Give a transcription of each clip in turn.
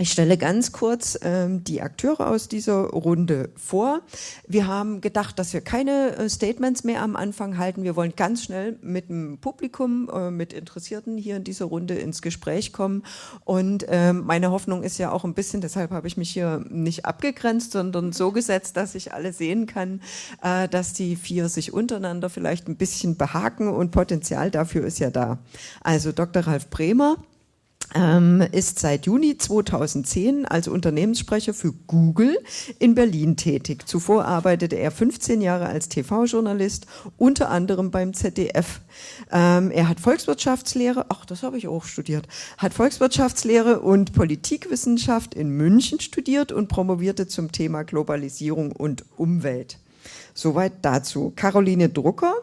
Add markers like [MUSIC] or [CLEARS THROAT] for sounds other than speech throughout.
Ich stelle ganz kurz ähm, die Akteure aus dieser Runde vor. Wir haben gedacht, dass wir keine äh, Statements mehr am Anfang halten. Wir wollen ganz schnell mit dem Publikum, äh, mit Interessierten hier in dieser Runde ins Gespräch kommen. Und äh, meine Hoffnung ist ja auch ein bisschen, deshalb habe ich mich hier nicht abgegrenzt, sondern so gesetzt, dass ich alle sehen kann, äh, dass die vier sich untereinander vielleicht ein bisschen behaken und Potenzial dafür ist ja da. Also Dr. Ralf Bremer ähm, ist seit Juni 2010 als Unternehmenssprecher für Google in Berlin tätig. Zuvor arbeitete er 15 Jahre als TV-Journalist, unter anderem beim ZDF. Ähm, er hat Volkswirtschaftslehre, ach, das habe ich auch studiert, hat Volkswirtschaftslehre und Politikwissenschaft in München studiert und promovierte zum Thema Globalisierung und Umwelt. Soweit dazu. Caroline Drucker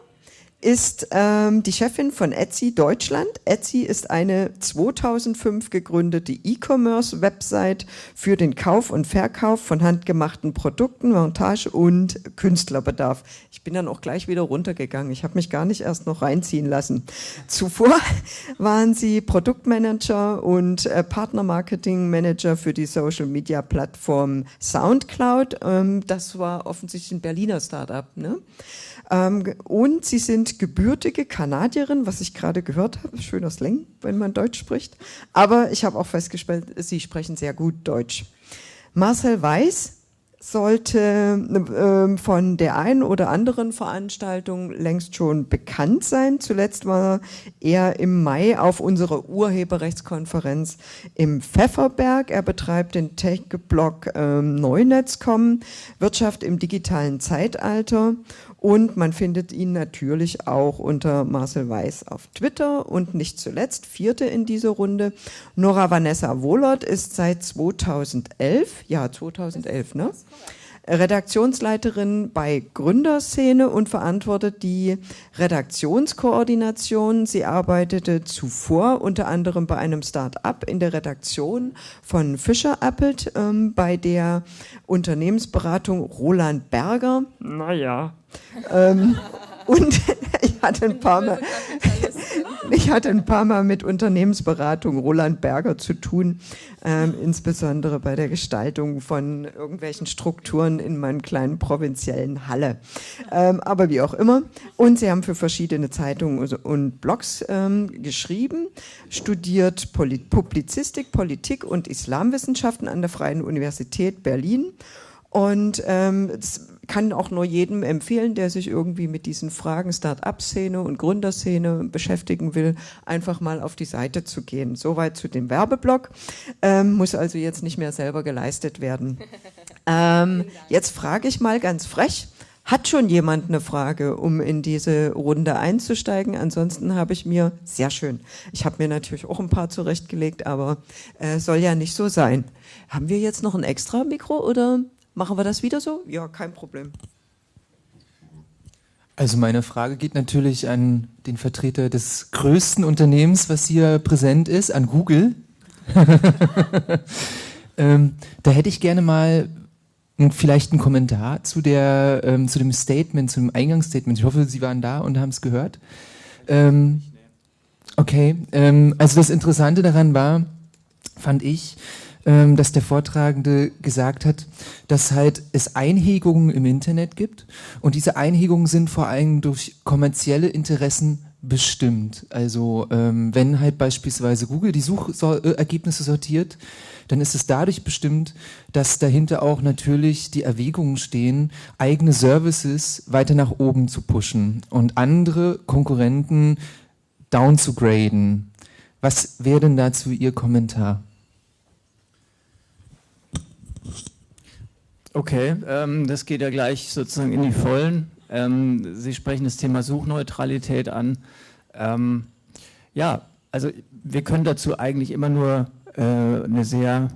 ist ähm, die Chefin von Etsy Deutschland. Etsy ist eine 2005 gegründete E-Commerce-Website für den Kauf und Verkauf von handgemachten Produkten, Montage und Künstlerbedarf. Ich bin dann auch gleich wieder runtergegangen. Ich habe mich gar nicht erst noch reinziehen lassen. Zuvor [LAUGHS] waren sie Produktmanager und äh, Partnermarketing-Manager für die Social-Media-Plattform SoundCloud. Ähm, das war offensichtlich ein Berliner Startup. Ne? Ähm, und sie sind gebürtige Kanadierin, was ich gerade gehört habe, schöner Slang, wenn man Deutsch spricht. Aber ich habe auch festgestellt, sie sprechen sehr gut Deutsch. Marcel Weiß sollte äh, von der einen oder anderen Veranstaltung längst schon bekannt sein. Zuletzt war er im Mai auf unserer Urheberrechtskonferenz im Pfefferberg. Er betreibt den Tech-Blog ähm, Neunetz.com, Wirtschaft im digitalen Zeitalter und man findet ihn natürlich auch unter Marcel Weiß auf Twitter. Und nicht zuletzt, vierte in dieser Runde, Nora Vanessa Wohlert ist seit 2011, ja 2011, ne? Redaktionsleiterin bei Gründerszene und verantwortet die Redaktionskoordination. Sie arbeitete zuvor unter anderem bei einem Start-up in der Redaktion von Fischer Appelt, ähm, bei der Unternehmensberatung Roland Berger. Naja, ähm, und [LAUGHS] ich hatte ein paar Mal, ich hatte ein paar Mal mit Unternehmensberatung Roland Berger zu tun, ähm, insbesondere bei der Gestaltung von irgendwelchen Strukturen in meinem kleinen provinziellen Halle. Ähm, aber wie auch immer. Und sie haben für verschiedene Zeitungen und Blogs ähm, geschrieben, studiert Polit Publizistik, Politik und Islamwissenschaften an der Freien Universität Berlin und ähm, kann auch nur jedem empfehlen, der sich irgendwie mit diesen Fragen Start-up-Szene und Gründerszene beschäftigen will, einfach mal auf die Seite zu gehen. Soweit zu dem Werbeblock. Ähm, muss also jetzt nicht mehr selber geleistet werden. [LAUGHS] Ähm, jetzt frage ich mal ganz frech. Hat schon jemand eine Frage, um in diese Runde einzusteigen? Ansonsten habe ich mir, sehr schön, ich habe mir natürlich auch ein paar zurechtgelegt, aber äh, soll ja nicht so sein. Haben wir jetzt noch ein extra Mikro oder Machen wir das wieder so? Ja, kein Problem. Also meine Frage geht natürlich an den Vertreter des größten Unternehmens, was hier präsent ist, an Google. [LAUGHS] ähm, da hätte ich gerne mal vielleicht einen Kommentar zu, der, ähm, zu dem Statement, zu dem Eingangsstatement. Ich hoffe, Sie waren da und haben es gehört. Ähm, okay, ähm, also das Interessante daran war, fand ich, ähm, dass der Vortragende gesagt hat, dass halt es Einhegungen im Internet gibt und diese Einhegungen sind vor allem durch kommerzielle Interessen bestimmt. Also ähm, wenn halt beispielsweise Google die Suchergebnisse sortiert, dann ist es dadurch bestimmt, dass dahinter auch natürlich die Erwägungen stehen, eigene Services weiter nach oben zu pushen und andere Konkurrenten down zu graden. Was wäre denn dazu Ihr Kommentar? Okay, ähm, das geht ja gleich sozusagen in die Vollen. Ähm, Sie sprechen das Thema Suchneutralität an. Ähm, ja, also wir können dazu eigentlich immer nur äh, eine sehr,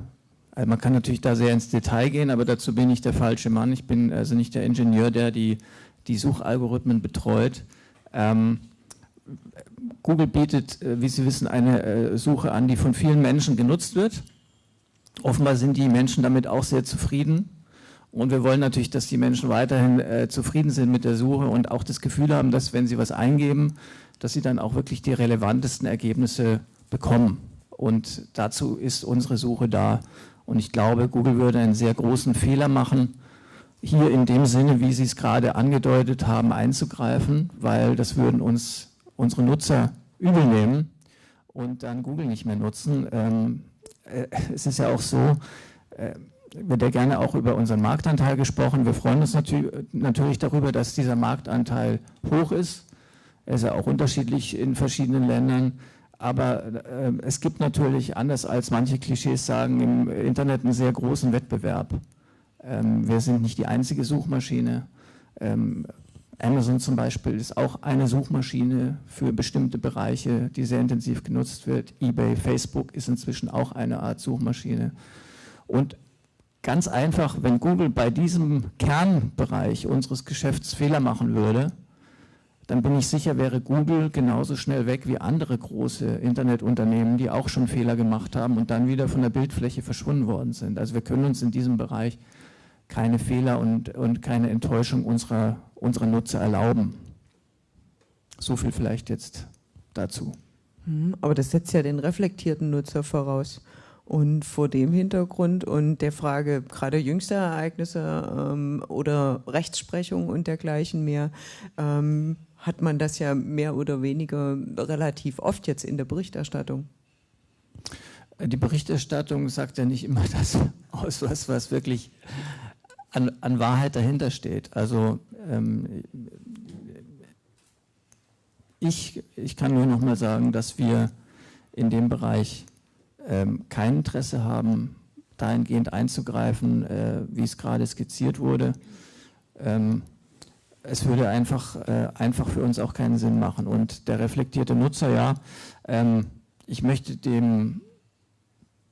also man kann natürlich da sehr ins Detail gehen, aber dazu bin ich der falsche Mann. Ich bin also nicht der Ingenieur, der die, die Suchalgorithmen betreut. Ähm, Google bietet, äh, wie Sie wissen, eine äh, Suche an, die von vielen Menschen genutzt wird. Offenbar sind die Menschen damit auch sehr zufrieden. Und wir wollen natürlich, dass die Menschen weiterhin äh, zufrieden sind mit der Suche und auch das Gefühl haben, dass wenn sie was eingeben, dass sie dann auch wirklich die relevantesten Ergebnisse bekommen. Und dazu ist unsere Suche da. Und ich glaube, Google würde einen sehr großen Fehler machen, hier in dem Sinne, wie Sie es gerade angedeutet haben, einzugreifen, weil das würden uns unsere Nutzer übel nehmen und dann Google nicht mehr nutzen. Ähm, äh, es ist ja auch so, äh, wird ja gerne auch über unseren Marktanteil gesprochen. Wir freuen uns natü natürlich darüber, dass dieser Marktanteil hoch ist. Er ist ja auch unterschiedlich in verschiedenen Ländern. Aber äh, es gibt natürlich, anders als manche Klischees sagen, im Internet einen sehr großen Wettbewerb. Ähm, wir sind nicht die einzige Suchmaschine. Ähm, Amazon zum Beispiel ist auch eine Suchmaschine für bestimmte Bereiche, die sehr intensiv genutzt wird. eBay, Facebook ist inzwischen auch eine Art Suchmaschine. Und ganz einfach, wenn Google bei diesem Kernbereich unseres Geschäfts Fehler machen würde, dann bin ich sicher, wäre Google genauso schnell weg wie andere große Internetunternehmen, die auch schon Fehler gemacht haben und dann wieder von der Bildfläche verschwunden worden sind. Also wir können uns in diesem Bereich keine Fehler und, und keine Enttäuschung unserer, unserer Nutzer erlauben. So viel vielleicht jetzt dazu. Hm, aber das setzt ja den reflektierten Nutzer voraus. Und vor dem Hintergrund und der Frage gerade jüngster Ereignisse ähm, oder Rechtsprechung und dergleichen mehr, ähm, hat man das ja mehr oder weniger relativ oft jetzt in der Berichterstattung. Die Berichterstattung sagt ja nicht immer [LAUGHS] das aus, was, was wirklich an, an Wahrheit dahinter steht. Also ähm, ich, ich kann nur noch mal sagen, dass wir in dem Bereich ähm, kein Interesse haben, dahingehend einzugreifen, äh, wie es gerade skizziert wurde. Ähm, es würde einfach, äh, einfach für uns auch keinen Sinn machen. Und der reflektierte Nutzer, ja, ähm, ich möchte dem,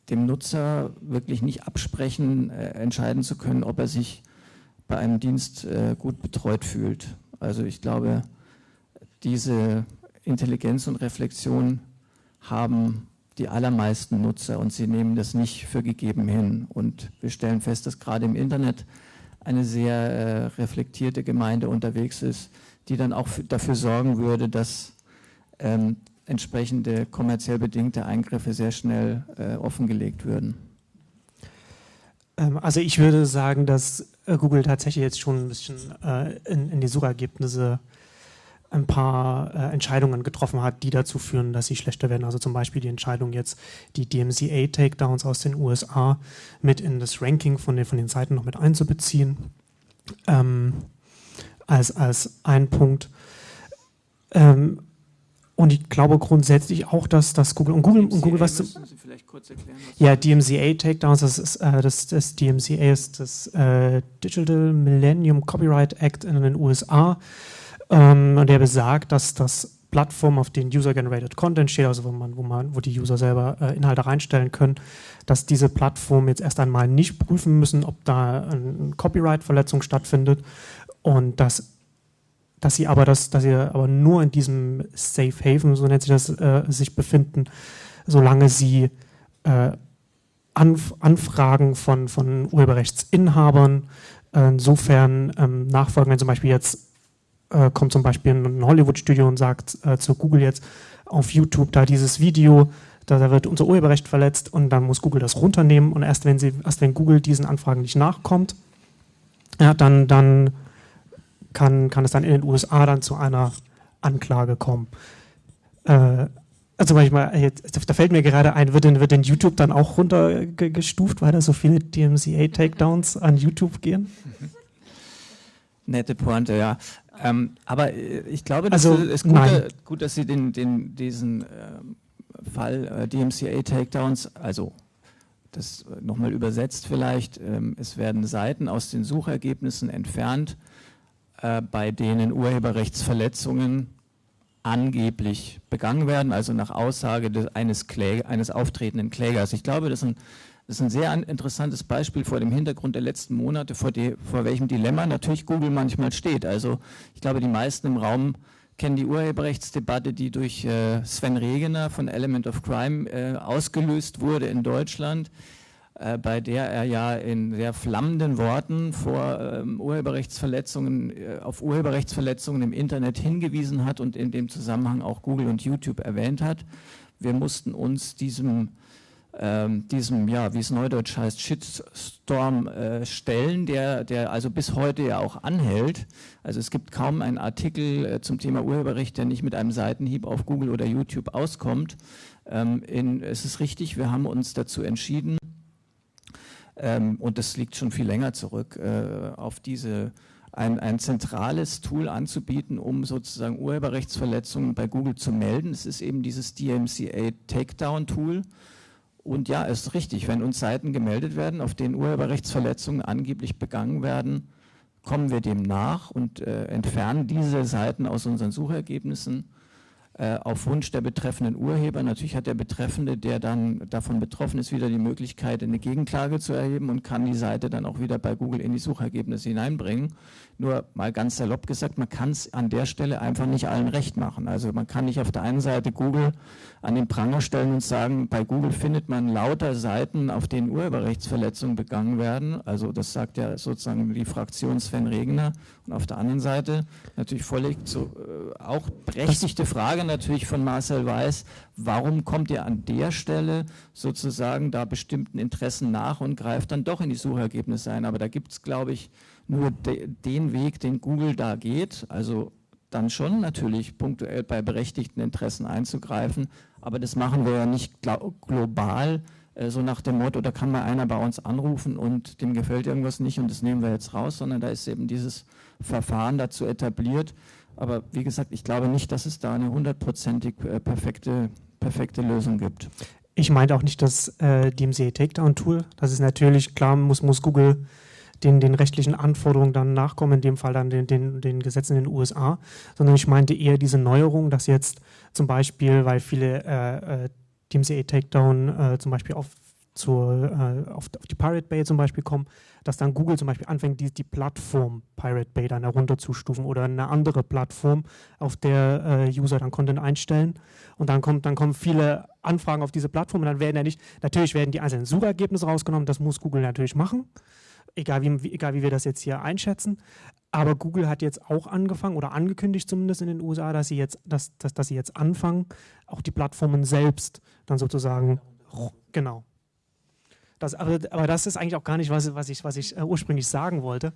dem Nutzer wirklich nicht absprechen, äh, entscheiden zu können, ob er sich bei einem Dienst äh, gut betreut fühlt. Also ich glaube, diese Intelligenz und Reflexion haben die allermeisten Nutzer und sie nehmen das nicht für gegeben hin. Und wir stellen fest, dass gerade im Internet eine sehr äh, reflektierte Gemeinde unterwegs ist, die dann auch dafür sorgen würde, dass ähm, entsprechende kommerziell bedingte Eingriffe sehr schnell äh, offengelegt würden. Ähm, also ich würde sagen, dass äh, Google tatsächlich jetzt schon ein bisschen äh, in, in, die Suchergebnisse ein paar äh, Entscheidungen getroffen hat, die dazu führen, dass sie schlechter werden. Also zum Beispiel die Entscheidung jetzt, die DMCA-Takedowns aus den USA mit in das Ranking von den, von den Seiten noch mit einzubeziehen, ähm, als, als ein Punkt. Ähm, und ich glaube grundsätzlich auch, dass, dass Google und Google, und Google was. Was ja, DMCA Takedowns, das ist äh, das, das DMCA ist das äh, Digital Millennium Copyright Act in den USA. Ähm, und der besagt, dass das Plattform, auf denen User-Generated Content steht, also wo man, wo man, wo die User selber äh, Inhalte reinstellen können, dass diese Plattformen jetzt erst einmal nicht prüfen müssen, ob da eine Copyright-Verletzung stattfindet und dass, dass sie aber das, dass sie aber nur in diesem Safe Haven, so nennt sich das, äh, sich befinden, solange sie äh, Anf Anfragen von, von Urheberrechtsinhabern äh, insofern ähm, nachfolgen, wenn zum Beispiel jetzt äh, kommt zum Beispiel ein Hollywood-Studio und sagt äh, zu Google jetzt auf YouTube da dieses Video, da, da, wird unser Urheberrecht verletzt und dann muss Google das runternehmen und erst wenn sie, erst wenn Google diesen Anfragen nicht nachkommt, ja, dann, dann kann, kann es dann in den USA dann zu einer Anklage kommen. Äh, also manchmal, jetzt, da fällt mir gerade ein, wird denn, wird denn YouTube dann auch runtergestuft, weil da so viele DMCA-Takedowns an YouTube gehen? Nette Pointe, ja. Ähm, aber äh, ich glaube, das also, ist gut, gut, dass Sie den, den, diesen ähm, Fall äh, DMCA Takedowns, also das äh, nochmal übersetzt vielleicht, ähm, es werden Seiten aus den Suchergebnissen entfernt, äh, bei denen Urheberrechtsverletzungen angeblich begangen werden, also nach Aussage des, eines, Kläger, eines auftretenden Klägers. Ich glaube, das ist ein das ist ein sehr interessantes Beispiel vor dem Hintergrund der letzten Monate, vor, die, vor welchem Dilemma natürlich Google manchmal steht. Also ich glaube, die meisten im Raum kennen die Urheberrechtsdebatte, die durch äh, Sven Regener von Element of Crime äh, ausgelöst wurde in Deutschland, äh, bei der er ja in sehr flammenden Worten vor ähm, Urheberrechtsverletzungen, äh, auf Urheberrechtsverletzungen im Internet hingewiesen hat und in dem Zusammenhang auch Google und YouTube erwähnt hat. Wir mussten uns diesem ähm, diesem, ja, wie es neudeutsch heißt, Shitstorm äh, stellen, der, der also bis heute ja auch anhält. Also es gibt kaum einen Artikel äh, zum Thema Urheberrecht, der nicht mit einem Seitenhieb auf Google oder YouTube auskommt. Ähm, in, es ist richtig, wir haben uns dazu entschieden, ähm, und das liegt schon viel länger zurück, äh, auf diese ein, ein zentrales Tool anzubieten, um sozusagen Urheberrechtsverletzungen bei Google zu melden. Es ist eben dieses DMCA Takedown Tool. Und ja, es ist richtig, wenn uns Seiten gemeldet werden, auf denen Urheberrechtsverletzungen angeblich begangen werden, kommen wir dem nach und äh, entfernen diese Seiten aus unseren Suchergebnissen äh, auf Wunsch der betreffenden Urheber. Natürlich hat der Betreffende, der dann davon betroffen ist, wieder die Möglichkeit, eine Gegenklage zu erheben und kann die Seite dann auch wieder bei Google in die Suchergebnisse hineinbringen. Nur mal ganz salopp gesagt, man kann es an der Stelle einfach nicht allen recht machen. Also man kann nicht auf der einen Seite Google an den Pranger stellen und sagen, bei Google findet man lauter Seiten, auf denen Urheberrechtsverletzungen begangen werden. Also das sagt ja sozusagen die Fraktion Sven Regner. Und auf der anderen Seite natürlich völlig so, äh, auch berechtigte Frage natürlich von Marcel Weiß, warum kommt ihr an der Stelle sozusagen da bestimmten Interessen nach und greift dann doch in die Suchergebnisse ein. Aber da gibt es, glaube ich, nur de, den Weg, den Google da geht, also dann schon natürlich punktuell bei berechtigten Interessen einzugreifen, aber das machen wir ja nicht global, äh, so nach dem Motto, da kann mal einer bei uns anrufen und dem gefällt irgendwas nicht und das nehmen wir jetzt raus, sondern da ist eben dieses Verfahren dazu etabliert. Aber wie gesagt, ich glaube nicht, dass es da eine hundertprozentig äh, perfekte, perfekte Lösung gibt. Ich meinte auch nicht das äh, DMCA Takedown Tool. Das ist natürlich klar, muss, muss Google den, den rechtlichen Anforderungen dann nachkommen, in dem Fall dann den, den, den Gesetzen in den USA, sondern ich meinte eher diese Neuerung, dass jetzt zum Beispiel, weil viele äh, äh DMCA Takedown äh, zum Beispiel auf, zur, äh, auf, auf, die Pirate Bay zum Beispiel kommen, dass dann Google zum Beispiel anfängt, die, die Plattform Pirate Bay dann herunterzustufen oder eine andere Plattform, auf der äh, User dann Content einstellen. Und dann, kommt, dann kommen viele Anfragen auf diese Plattform und dann werden ja nicht, natürlich werden die einzelnen Suchergebnisse rausgenommen, das muss Google natürlich machen egal wie, egal wie wir das jetzt hier einschätzen. Aber Google hat jetzt auch angefangen oder angekündigt zumindest in den USA, dass sie jetzt, dass, dass, dass sie jetzt anfangen, auch die Plattformen selbst dann sozusagen, genau. Das, aber, aber das ist eigentlich auch gar nicht, was, was ich, was ich äh, ursprünglich sagen wollte.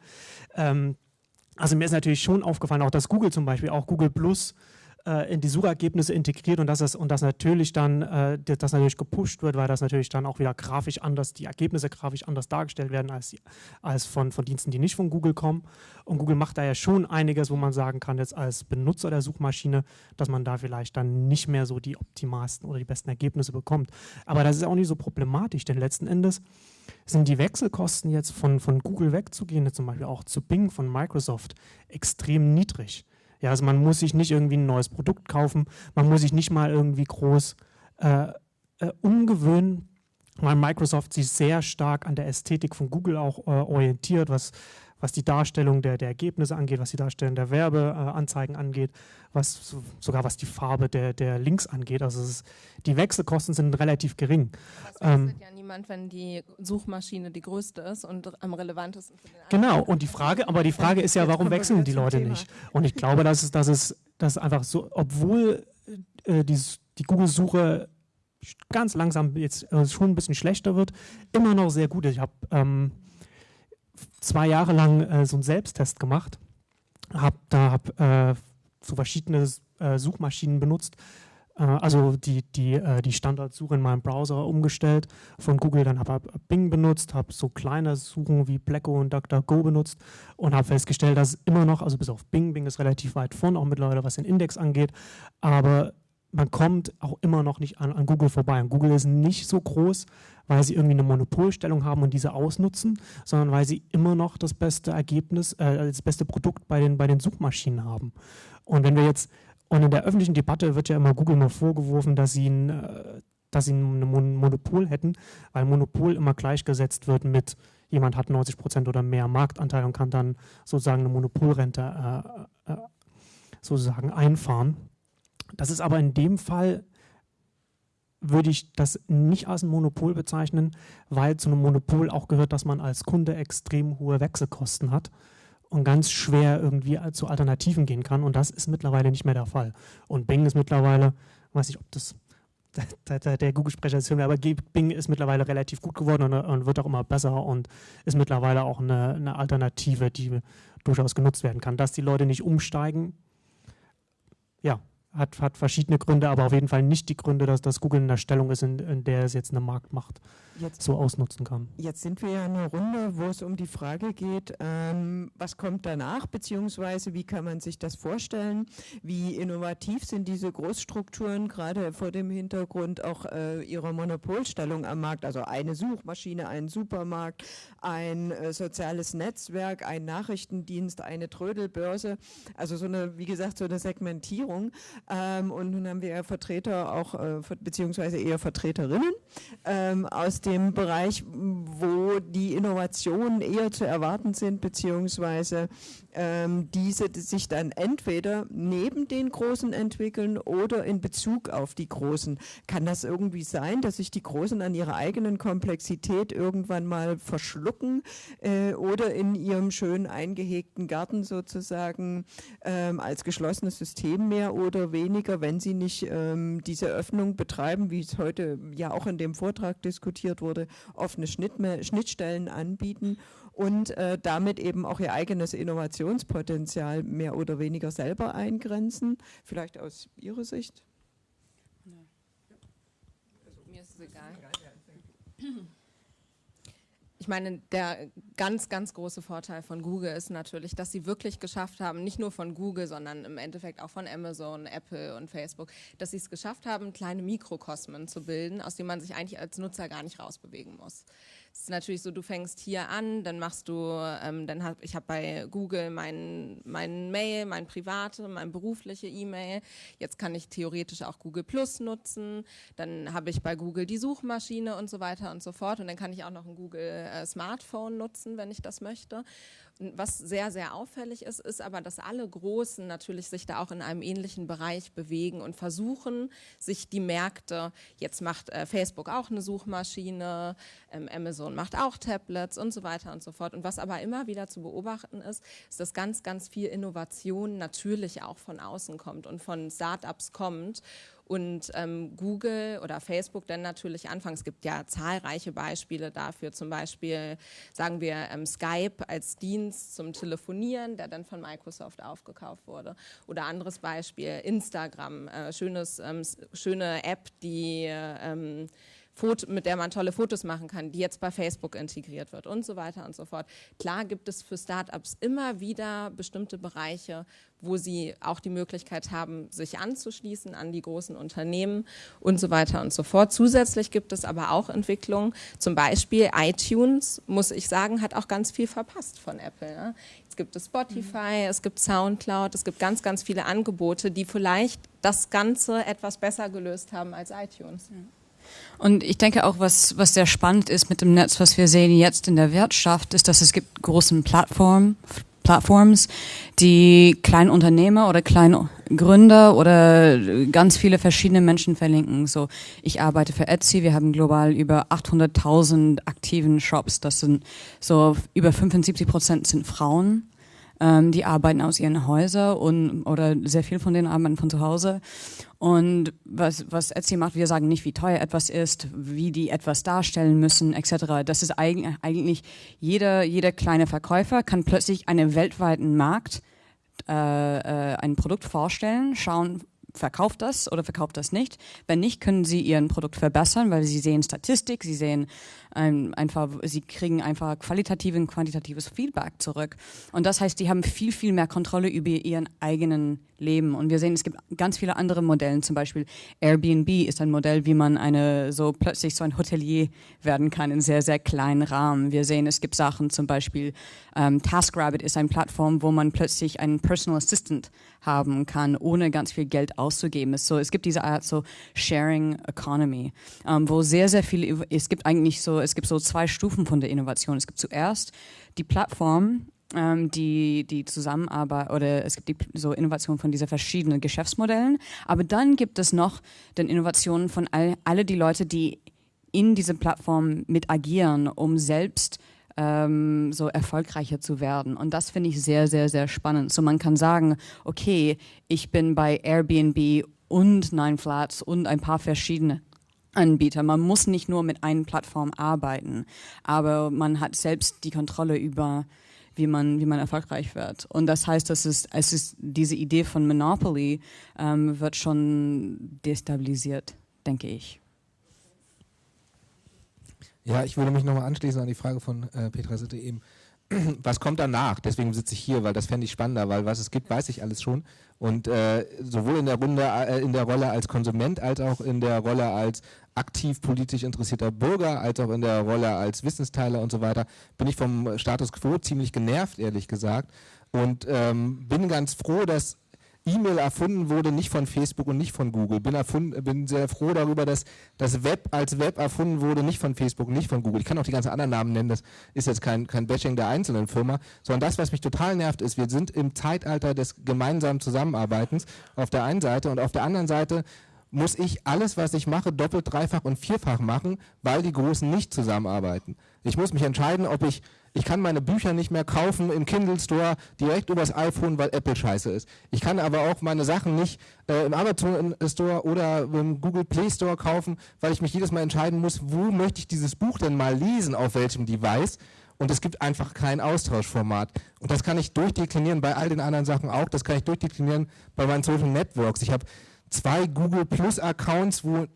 Ähm, also mir ist natürlich schon aufgefallen, auch dass Google zum Beispiel, auch Google Plus äh, in die Suchergebnisse integriert und dass das, und das natürlich dann, äh, das natürlich gepusht wird, weil das natürlich dann auch wieder grafisch anders, die Ergebnisse grafisch anders dargestellt werden als, als von, von Diensten, die nicht von Google kommen. Und Google macht da ja schon einiges, wo man sagen kann, jetzt als Benutzer der Suchmaschine, dass man da vielleicht dann nicht mehr so die optimalsten oder die besten Ergebnisse bekommt. Aber das ist auch nicht so problematisch, denn letzten Endes sind die Wechselkosten jetzt von, von Google wegzugehen, zum Beispiel auch zu Bing von Microsoft, extrem niedrig. Ja, also man muss sich nicht irgendwie ein neues Produkt kaufen, man muss sich nicht mal irgendwie groß äh, äh, umgewöhnen, weil Microsoft sich sehr stark an der Ästhetik von Google auch äh, orientiert, was, was die Darstellung der, der Ergebnisse angeht, was die Darstellung der Werbeanzeigen angeht, was so, sogar was die Farbe der, der Links angeht. Also ist, die Wechselkosten sind relativ gering. Das ähm, ja niemand, wenn die Suchmaschine die größte ist und am relevantesten für den Genau, und die Frage, aber die Frage ist ja, warum wechseln die Leute nicht? Und ich glaube, dass es, dass es, dass einfach so, obwohl äh, die, die Google-Suche ganz langsam jetzt äh, schon ein bisschen schlechter wird, immer noch sehr gut ist. Ich habe ähm, zwei Jahre lang äh, so einen Selbsttest gemacht, habe da hab, äh, so verschiedene äh, Suchmaschinen benutzt, also die, die, äh, die Standardsuche in meinem Browser umgestellt von Google, dann habe ich Bing benutzt, habe so kleine Suchen wie Blacko und DuckDuckGo benutzt und habe festgestellt, dass immer noch, also bis auf Bing, Bing ist relativ weit vorn, auch mittlerweile was den Index angeht, aber man kommt auch immer noch nicht an, an Google vorbei. Und Google ist nicht so groß, weil sie irgendwie eine Monopolstellung haben und diese ausnutzen, sondern weil sie immer noch das beste Ergebnis, äh, das beste Produkt bei den, bei den Suchmaschinen haben. Und wenn wir jetzt, und in der öffentlichen Debatte wird ja immer Google mal vorgeworfen, dass sie ein, äh, dass sie ein Monopol hätten, weil Monopol immer gleichgesetzt wird mit jemand hat 90 Prozent oder mehr Marktanteil und kann dann sozusagen eine Monopolrente äh, äh, sozusagen einfahren. Das ist aber in dem Fall würde ich das nicht als ein Monopol bezeichnen, weil zu einem Monopol auch gehört, dass man als Kunde extrem hohe Wechselkosten hat und ganz schwer irgendwie zu Alternativen gehen kann. Und das ist mittlerweile nicht mehr der Fall. Und Bing ist mittlerweile, weiß ich, ob das [LAUGHS] der, Google-Sprecher ist, aber Bing ist mittlerweile relativ gut geworden und, und, wird auch immer besser und ist mittlerweile auch eine, eine Alternative, die durchaus genutzt werden kann. Dass die Leute nicht umsteigen, ja, hat, hat verschiedene Gründe, aber auf jeden Fall nicht die Gründe, dass, dass Google in der Stellung ist, in, in der es jetzt eine Marktmacht jetzt, so ausnutzen kann. Jetzt sind wir ja in einer Runde, wo es um die Frage geht, ähm, was kommt danach, beziehungsweise wie kann man sich das vorstellen? Wie innovativ sind diese Großstrukturen, gerade vor dem Hintergrund auch äh, ihrer Monopolstellung am Markt? Also eine Suchmaschine, ein Supermarkt, ein äh, soziales Netzwerk, ein Nachrichtendienst, eine Trödelbörse. Also so eine, wie gesagt, so eine Segmentierung. Ähm, und nun haben wir Vertreter auch, äh, beziehungsweise eher Vertreterinnen ähm, aus dem Bereich, wo die Innovationen eher zu erwarten sind, beziehungsweise ähm, diese die sich dann entweder neben den Großen entwickeln oder in Bezug auf die Großen. Kann das irgendwie sein, dass sich die Großen an ihrer eigenen Komplexität irgendwann mal verschlucken äh, oder in ihrem schön eingehegten Garten sozusagen ähm, als geschlossenes System mehr oder weniger, wenn sie nicht ähm, diese Öffnung betreiben, wie es heute ja auch in dem Vortrag diskutiert wurde, offene Schnittstellen anbieten und äh, damit eben auch ihr eigenes Innovationspotenzial mehr oder weniger selber eingrenzen. Vielleicht aus Ihrer Sicht? Mir ist es egal. Ich meine, der ganz, ganz große Vorteil von Google ist natürlich, dass sie wirklich geschafft haben, nicht nur von Google, sondern im Endeffekt auch von Amazon, Apple und Facebook, dass sie es geschafft haben, kleine Mikrokosmen zu bilden, aus denen man sich eigentlich als Nutzer gar nicht rausbewegen muss. Es ist natürlich so, du fängst hier an, dann machst du, ähm, dann hab, ich habe bei Google mein, mein Mail, mein private, mein berufliche E-Mail. Jetzt kann ich theoretisch auch Google Plus nutzen. Dann habe ich bei Google die Suchmaschine und so weiter und so fort. Und dann kann ich auch noch ein Google äh, Smartphone nutzen, wenn ich das möchte. Was sehr, sehr auffällig ist, ist aber, dass alle Großen natürlich sich da auch in einem ähnlichen Bereich bewegen und versuchen, sich die Märkte, jetzt macht äh, Facebook auch eine Suchmaschine, ähm, Amazon macht auch Tablets und so weiter und so fort. Und was aber immer wieder zu beobachten ist, ist, dass ganz, ganz viel Innovation natürlich auch von außen kommt und von Startups kommt und ähm, Google oder Facebook dann natürlich anfangen. Es gibt ja zahlreiche Beispiele dafür, zum Beispiel sagen wir ähm, Skype als Dienst zum Telefonieren, der dann von Microsoft aufgekauft wurde. Oder anderes Beispiel, Instagram, äh, schönes, ähm, schöne App, die ähm, Foto, mit der man tolle Fotos machen kann, die jetzt bei Facebook integriert wird und so weiter und so fort. Klar gibt es für Startups immer wieder bestimmte Bereiche, wo sie auch die Möglichkeit haben, sich anzuschließen an die großen Unternehmen und so weiter und so fort. Zusätzlich gibt es aber auch Entwicklungen, zum Beispiel iTunes, muss ich sagen, hat auch ganz viel verpasst von Apple. Ne? Jetzt gibt es Spotify, mhm. es gibt Soundcloud, es gibt ganz, ganz viele Angebote, die vielleicht das Ganze etwas besser gelöst haben als iTunes. Mhm. Und ich denke auch, was, was sehr spannend ist mit dem Netz, was wir sehen jetzt in der Wirtschaft, ist, dass es gibt großen Plattformen, Plattforms, die kleine Unternehmer oder kleine Gründer oder ganz viele verschiedene Menschen verlinken. So, ich arbeite für Etsy. Wir haben global über 800.000 aktiven Shops. Das sind so über 75 Prozent sind Frauen. Ähm, die arbeiten aus ihren Häusern und oder sehr viel von denen arbeiten von zu Hause. Und was, was Etsy macht, wir sagen nicht, wie teuer etwas ist, wie die etwas darstellen müssen, etc. Das ist eigentlich, eigentlich jeder, jeder kleine Verkäufer kann plötzlich einen weltweiten Markt äh, äh, ein Produkt vorstellen, schauen, verkauft das oder verkauft das nicht. Wenn nicht, können sie ihr Produkt verbessern, weil sie sehen Statistik, sie sehen ähm, einfach, sie kriegen einfach qualitatives und quantitatives Feedback zurück. Und das heißt, die haben viel, viel mehr Kontrolle über ihren eigenen Leben. Und wir sehen, es gibt ganz viele andere Modelle. Zum Beispiel Airbnb ist ein Modell, wie man eine so plötzlich so ein Hotelier werden kann in sehr, sehr kleinen Rahmen. Wir sehen, es gibt Sachen, zum Beispiel ähm, TaskRabbit ist eine Plattform, wo man plötzlich einen Personal Assistant haben kann, ohne ganz viel Geld auszugeben. So, es gibt diese Art so Sharing Economy, ähm, wo sehr, sehr viel, es gibt eigentlich so, es gibt so zwei Stufen von der Innovation. Es gibt zuerst die Plattform, ähm, die, die Zusammenarbeit oder es gibt die so Innovationen von diesen verschiedenen Geschäftsmodellen. Aber dann gibt es noch den Innovationen von all, alle die Leute, die in dieser Plattform mit agieren, um selbst ähm, so erfolgreicher zu werden. Und das finde ich sehr, sehr, sehr spannend. So man kann sagen, okay, ich bin bei Airbnb und Nine Flats und ein paar verschiedene Anbieter. Man muss nicht nur mit einer Plattform arbeiten, aber man hat selbst die Kontrolle über wie man, wie man erfolgreich wird. Und das heißt, dass es, es ist diese Idee von Monopoly ähm, wird schon destabilisiert, denke ich. Ja, ich würde mich nochmal anschließen an die Frage von äh, Petra Sitte eben [CLEARS THROAT] was kommt danach? Deswegen sitze ich hier, weil das fände ich spannender, weil was es gibt, weiß ich alles schon. Und äh, sowohl in der, Runde, äh, in der Rolle als Konsument als auch in der Rolle als aktiv politisch interessierter Bürger, als auch in der Rolle als Wissensteiler und so weiter, bin ich vom Status quo ziemlich genervt, ehrlich gesagt. Und ähm, bin ganz froh, dass E-Mail erfunden wurde, nicht von Facebook und nicht von Google. Bin, erfunden, bin sehr froh darüber, dass das Web als Web erfunden wurde, nicht von Facebook, nicht von Google. Ich kann auch die ganzen anderen Namen nennen, das ist jetzt kein, kein Bashing der einzelnen Firma, sondern das, was mich total nervt, ist, wir sind im Zeitalter des gemeinsamen Zusammenarbeitens auf der einen Seite und auf der anderen Seite muss ich alles, was ich mache, doppelt, dreifach und vierfach machen, weil die Großen nicht zusammenarbeiten. Ich muss mich entscheiden, ob ich ich kann meine Bücher nicht mehr kaufen im Kindle Store direkt übers iPhone, weil Apple scheiße ist. Ich kann aber auch meine Sachen nicht äh, im Amazon Store oder im Google Play Store kaufen, weil ich mich jedes Mal entscheiden muss, wo möchte ich dieses Buch denn mal lesen, auf welchem Device. Und es gibt einfach kein Austauschformat. Und das kann ich durchdeklinieren bei all den anderen Sachen auch. Das kann ich durchdeklinieren bei meinen Social Networks. Ich habe zwei Google Plus Accounts, wo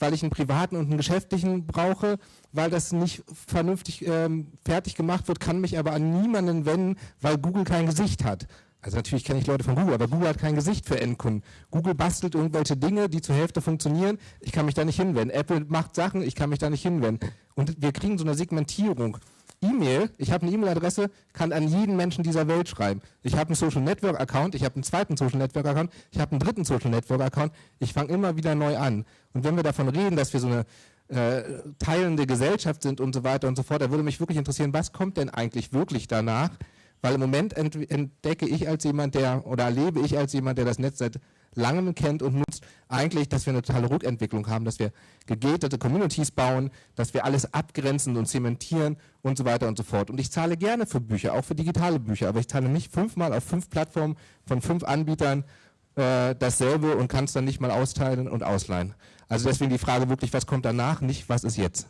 weil ich einen privaten und einen geschäftlichen brauche, weil das nicht vernünftig ähm, fertig gemacht wird, kann mich aber an niemanden wenden, weil Google kein Gesicht hat. Also natürlich kenne ich Leute von Google, aber Google hat kein Gesicht für Endkunden. Google bastelt irgendwelche Dinge, die zur Hälfte funktionieren. Ich kann mich da nicht hinwenden. Apple macht Sachen, ich kann mich da nicht hinwenden. Und wir kriegen so eine Segmentierung. E-Mail, ich habe eine E-Mail-Adresse, kann an jeden Menschen dieser Welt schreiben. Ich habe einen Social Network Account, ich habe einen zweiten Social Network Account, ich habe einen dritten Social Network Account. Ich fange immer wieder neu an. Und wenn wir davon reden, dass wir so eine äh, teilende Gesellschaft sind und so weiter und so fort, da würde mich wirklich interessieren, was kommt denn eigentlich wirklich danach? Weil im Moment entdecke ich als jemand, der, oder erlebe ich als jemand, der das Netz seit langem kennt und nutzt, eigentlich, dass wir eine totale Rückentwicklung haben, dass wir gegatete Communities bauen, dass wir alles abgrenzen und zementieren und so weiter und so fort. Und ich zahle gerne für Bücher, auch für digitale Bücher, aber ich zahle nicht fünfmal auf fünf Plattformen von fünf Anbietern äh, dasselbe und kann es dann nicht mal austeilen und ausleihen. Also deswegen die Frage wirklich, was kommt danach, nicht was ist jetzt.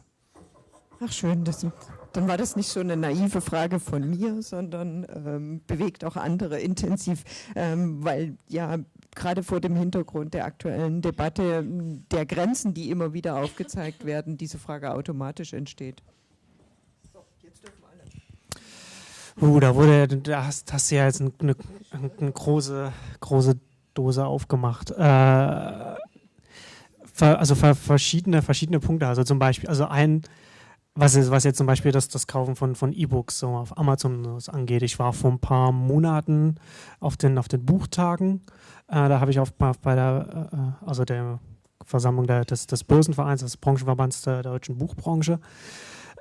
Ach schön, das, dann war das nicht so eine naive Frage von mir, sondern ähm, bewegt auch andere intensiv, ähm, weil ja gerade vor dem Hintergrund der aktuellen Debatte der Grenzen, die immer wieder aufgezeigt werden, diese Frage automatisch entsteht. So, jetzt dürfen alle. Uh, da wurde, da hast, hast du ja jetzt eine, eine, eine große, große Dose aufgemacht. Äh, also verschiedene, verschiedene Punkte. Also zum Beispiel, also ein, was, ist, was jetzt zum Beispiel das, das Kaufen von, von E-Books so auf Amazon angeht. Ich war vor ein paar Monaten auf den, auf den Buchtagen. Äh, da habe ich auf, bei der, äh, also der Versammlung der, des, des Börsenvereins, des Branchenverbands der deutschen Buchbranche,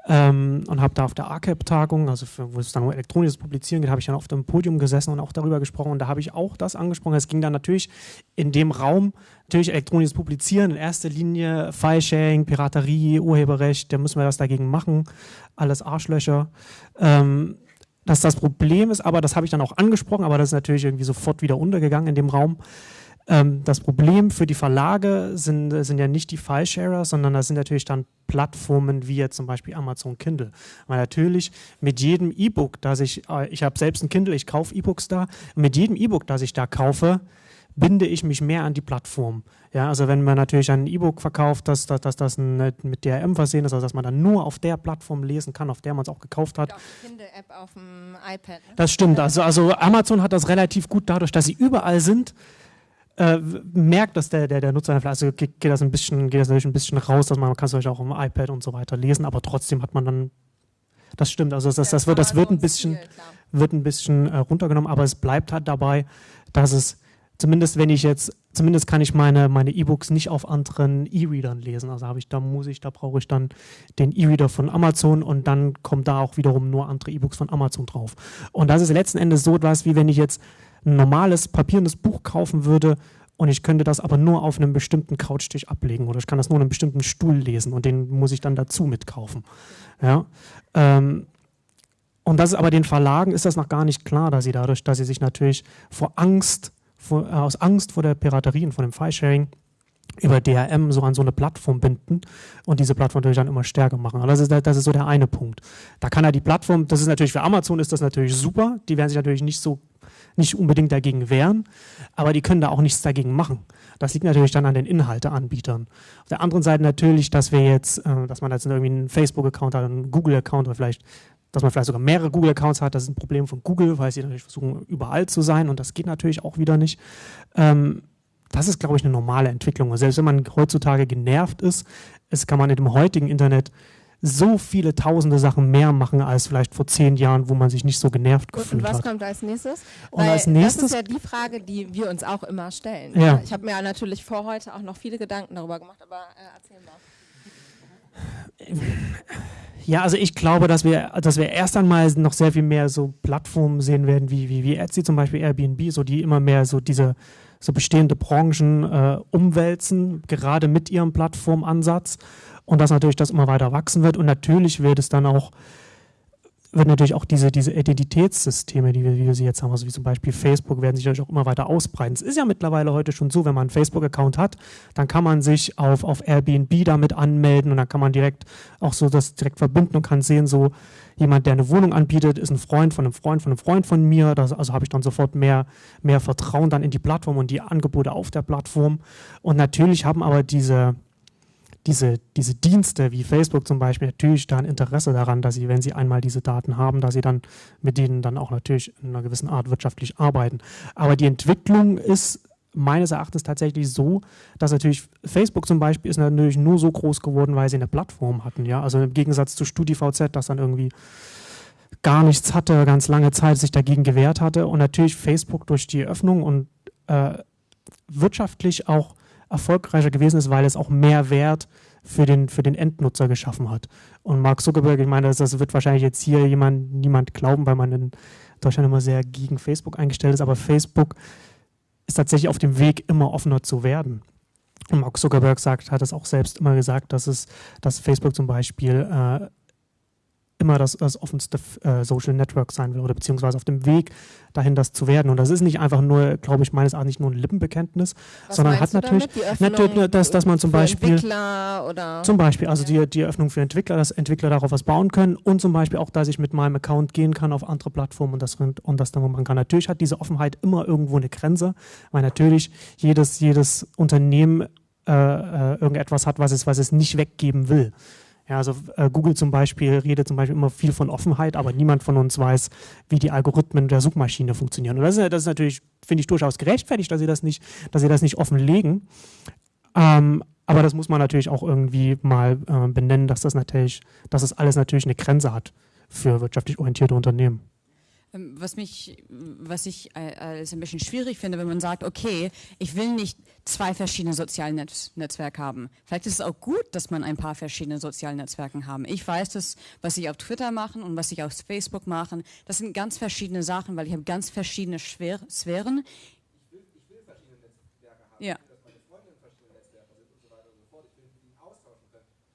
ähm, und habe da auf der ACAP-Tagung, also für, wo es dann um elektronisches Publizieren geht, habe ich dann auf dem Podium gesessen und auch darüber gesprochen. Und da habe ich auch das angesprochen. Es ging dann natürlich in dem Raum, natürlich elektronisches Publizieren, in erster Linie File-Sharing, Piraterie, Urheberrecht, da müssen wir was dagegen machen, alles Arschlöcher. Ähm, dass das Problem ist, aber das habe ich dann auch angesprochen, aber das ist natürlich irgendwie sofort wieder untergegangen in dem Raum. Ähm, das Problem für die Verlage sind, sind ja nicht die File-Sharer, sondern das sind natürlich dann Plattformen wie jetzt zum Beispiel Amazon Kindle. Weil natürlich mit jedem E-Book, das ich, äh, ich habe selbst ein Kindle, ich kaufe E-Books da, mit jedem E-Book, das ich da kaufe, binde ich mich mehr an die Plattform. Ja, also wenn man natürlich ein E-Book verkauft, dass, dass, dass das mit DRM versehen ist, also dass man dann nur auf der Plattform lesen kann, auf der man es auch gekauft hat. Auch Kindle-App auf dem iPad. Ne? Das stimmt. Also, also Amazon hat das relativ gut dadurch, dass sie überall sind, äh, merkt, dass der, der, der Nutzer, also geht, geht, das ein bisschen, geht das natürlich ein bisschen raus, dass man, man kann es natürlich auch im iPad und so weiter lesen, aber trotzdem hat man dann, das stimmt, also das, das, das wird, das wird ein bisschen, wird ein bisschen äh, runtergenommen, aber es bleibt halt dabei, dass es, zumindest wenn ich jetzt, zumindest kann ich meine, meine E-Books nicht auf anderen E-Readern lesen, also habe ich, da muss ich, da brauche ich dann den E-Reader von Amazon und dann kommt da auch wiederum nur andere E-Books von Amazon drauf. Und das ist letzten Endes so etwas, wie wenn ich jetzt ein normales papierendes Buch kaufen würde und ich könnte das aber nur auf einem bestimmten Couchtisch ablegen oder ich kann das nur in einem bestimmten Stuhl lesen und den muss ich dann dazu mitkaufen. Ja? Ähm, und das ist aber den Verlagen ist das noch gar nicht klar, dass sie dadurch, dass sie sich natürlich vor Angst vor, äh, aus Angst vor der Piraterie und vor dem File-Sharing über DRM so an so eine Plattform binden und diese Plattform natürlich dann immer stärker machen. Also das ist, das ist so der eine Punkt. Da kann er die Plattform, das ist natürlich für Amazon ist das natürlich super, die werden sich natürlich nicht so nicht unbedingt dagegen wehren, aber die können da auch nichts dagegen machen. Das liegt natürlich dann an den Inhalteanbietern. Auf der anderen Seite natürlich, dass wir jetzt, äh, dass man jetzt irgendwie einen Facebook-Account hat, einen Google-Account oder vielleicht, dass man vielleicht sogar mehrere Google-Accounts hat, das ist ein Problem von Google, weil sie natürlich versuchen, überall zu sein und das geht natürlich auch wieder nicht. Ähm, das ist, glaube ich, eine normale Entwicklung. Und selbst wenn man heutzutage genervt ist, es kann man in dem heutigen Internet so viele tausende Sachen mehr machen als vielleicht vor zehn Jahren, wo man sich nicht so genervt Gut, gefühlt und was hat. kommt als nächstes? Und als nächstes- das ist ja die Frage, die wir uns auch immer stellen. Ja. Ich habe mir natürlich vor heute auch noch viele Gedanken darüber gemacht, aber äh, erzähl mal. Ja, also ich glaube, dass wir, dass wir erst einmal noch sehr viel mehr so Plattformen sehen werden, wie, wie, wie Etsy zum Beispiel, Airbnb, so die immer mehr so diese so bestehende Branchen äh, umwälzen, gerade mit ihrem Plattformansatz. Und dass natürlich das immer weiter wachsen wird. Und natürlich wird es dann auch wird natürlich auch diese, diese Identitätssysteme, die wir, wie wir sie jetzt haben, also wie zum Beispiel Facebook, werden sich natürlich auch immer weiter ausbreiten. Es ist ja mittlerweile heute schon so, wenn man einen Facebook-Account hat, dann kann man sich auf, auf Airbnb damit anmelden und dann kann man direkt auch so das direkt verbinden und kann sehen, so jemand, der eine Wohnung anbietet, ist ein Freund von einem Freund von einem Freund von mir. Das, also habe ich dann sofort mehr, mehr Vertrauen dann in die Plattform und die Angebote auf der Plattform. Und natürlich haben aber diese, diese, diese Dienste wie Facebook zum Beispiel natürlich da ein Interesse daran, dass sie, wenn sie einmal diese Daten haben, dass sie dann mit denen dann auch natürlich in einer gewissen Art wirtschaftlich arbeiten. Aber die Entwicklung ist meines Erachtens tatsächlich so, dass natürlich Facebook zum Beispiel ist natürlich nur so groß geworden, weil sie eine Plattform hatten. Ja? Also im Gegensatz zu StudiVZ, das dann irgendwie gar nichts hatte, ganz lange Zeit sich dagegen gewehrt hatte. Und natürlich Facebook durch die Öffnung und äh, wirtschaftlich auch erfolgreicher gewesen ist, weil es auch mehr Wert für den, für den Endnutzer geschaffen hat. Und Mark Zuckerberg, ich meine, das, das wird wahrscheinlich jetzt hier jemand, niemand glauben, weil man in Deutschland immer sehr gegen Facebook eingestellt ist, aber Facebook ist tatsächlich auf dem Weg, immer offener zu werden. Und Mark Zuckerberg sagt, hat es auch selbst immer gesagt, dass es, dass Facebook zum Beispiel äh, immer das, das offenste äh, Social Network sein will oder beziehungsweise auf dem Weg dahin, das zu werden. Und das ist nicht einfach nur, glaube ich, meines Erachtens nicht nur ein Lippenbekenntnis, Was sondern hat natürlich, natürlich, Öffnung dass, dass man zum Beispiel zum Beispiel, also die, die Öffnung für Entwickler, dass Entwickler darauf was bauen können und zum Beispiel auch, dass ich mit meinem Account gehen kann auf andere Plattformen und das, und das dann machen kann. Natürlich hat diese Offenheit immer irgendwo eine Grenze, weil natürlich jedes, jedes Unternehmen äh, äh, irgendetwas hat, was es, was es nicht weggeben will. Ja, also äh, Google zum Beispiel redet zum Beispiel immer viel von Offenheit, aber niemand von uns weiß, wie die Algorithmen der Suchmaschine funktionieren. Und das ist, das ist natürlich, finde ich, durchaus gerechtfertigt, dass sie das nicht, dass sie das nicht offenlegen. Ähm, aber das muss man natürlich auch irgendwie mal äh, benennen, dass das natürlich, dass das alles natürlich eine Grenze hat für wirtschaftlich orientierte Unternehmen. Ähm, Was mich, was ich äh, als ein bisschen schwierig finde, wenn man sagt, okay, ich will nicht zwei verschiedene soziale Netz Netzwerke haben. Vielleicht ist es auch gut, dass man ein paar verschiedene soziale Netzwerke haben. Ich weiß, dass was ich auf Twitter mache und was ich auf Facebook mache, das sind ganz verschiedene Sachen, weil ich habe ganz verschiedene Schwer Sphären. Ja.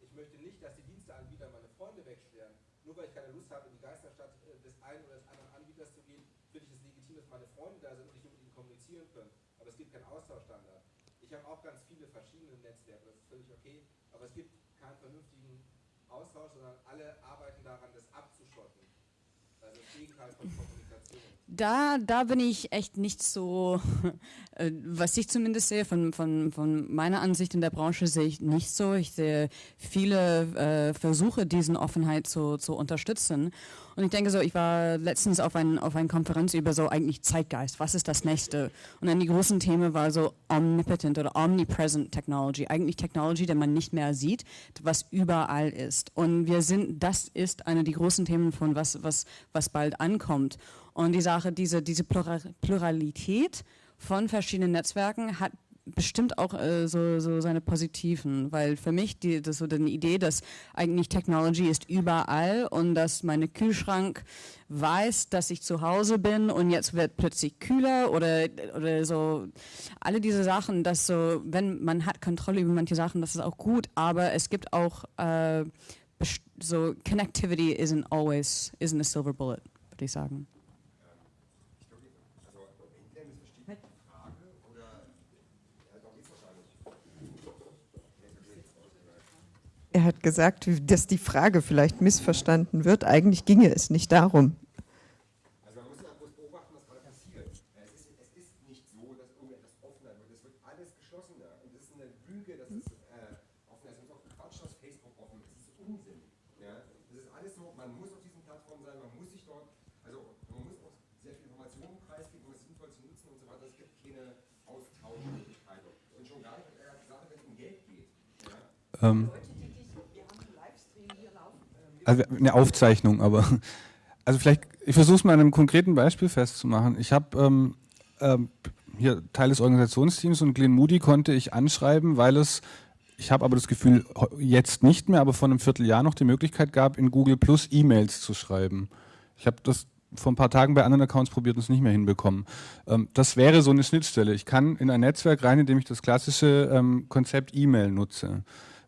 Ich möchte nicht, dass die Diensteanbieter meine Freunde wegsperren. Nur weil ich keine Lust habe, in die Geisterstadt äh, des einen oder des anderen Anbieters zu gehen, finde ich es legitim, dass meine Freunde da sind und ich mit ihnen kommunizieren können. Aber es gibt keinen Austauschstandard. Ich habe auch ganz viele verschiedene Netzwerke, das ist völlig okay, aber es gibt keinen vernünftigen Austausch, sondern alle arbeiten daran, das abzuschotten. Also das Gegenteil von Kommunikation. Da, da bin ich echt nicht so, [LAUGHS] äh, was ich zumindest sehe, von, von, von meiner Ansicht in der Branche sehe ich nicht so. Ich sehe viele äh, Versuche, diesen Offenheit zu, zu unterstützen. Und ich denke so, ich war letztens auf, ein, auf einer Konferenz über so eigentlich Zeitgeist. Was ist das nächste? Und dann die großen Themen war so Omnipotent oder Omnipresent Technology. Eigentlich Technology, die man nicht mehr sieht, was überall ist. Und wir sind, das ist eine der großen Themen von was, was, was bald ankommt. Und die Sache, diese, diese Plura- Pluralität von verschiedenen Netzwerken hat bestimmt auch äh, so, so seine positiven, weil für mich die, das so die Idee, dass eigentlich Technology ist überall und dass mein Kühlschrank weiß, dass ich zu Hause bin und jetzt wird plötzlich kühler oder, oder so alle diese Sachen, dass so, wenn man hat Kontrolle über manche Sachen, das ist auch gut, aber es gibt auch äh, so Connectivity isn't always isn't a silver bullet, würde ich sagen. Also, wenn der missversteht die Frage, Er hat gesagt, dass die Frage vielleicht missverstanden wird. Eigentlich ginge es nicht darum. Also man muss ja bloß beobachten, was gerade passiert. Es ist, es ist nicht so, dass irgendetwas offener wird. Es wird alles geschlossener. Und das ist eine Lüge, dass es äh, offener ist. Es ist auch Quatsch, dass Facebook offen ist. Das ist Unsinn. Ja? Das ist alles so, man muss auf diesen Plattformen sein, man muss sich dort, also man muss auch sehr viel Informationen preisgeben, um es sinnvoll zu nutzen und so weiter. Es gibt keine Austauschmöglichkeiten. Und schon gar nicht, gerade wenn es um Geld geht. Ähm, also eine Aufzeichnung, aber [LAUGHS] also vielleicht, ich versuche es mal an einem konkreten Beispiel festzumachen. Ich habe ähm, ähm, hier Teil des Organisationsteams und Glenn Moody konnte ich anschreiben, weil es, ich habe aber das Gefühl, jetzt nicht mehr, aber vor einem Vierteljahr noch die Möglichkeit gab, in Google Plus E-Mails zu schreiben. Ich habe das vor ein paar Tagen bei anderen Accounts probiert und es nicht mehr hinbekommen. Ähm, das wäre so eine Schnittstelle. Ich kann in ein Netzwerk rein, indem ich das klassische ähm, Konzept E-Mail nutze.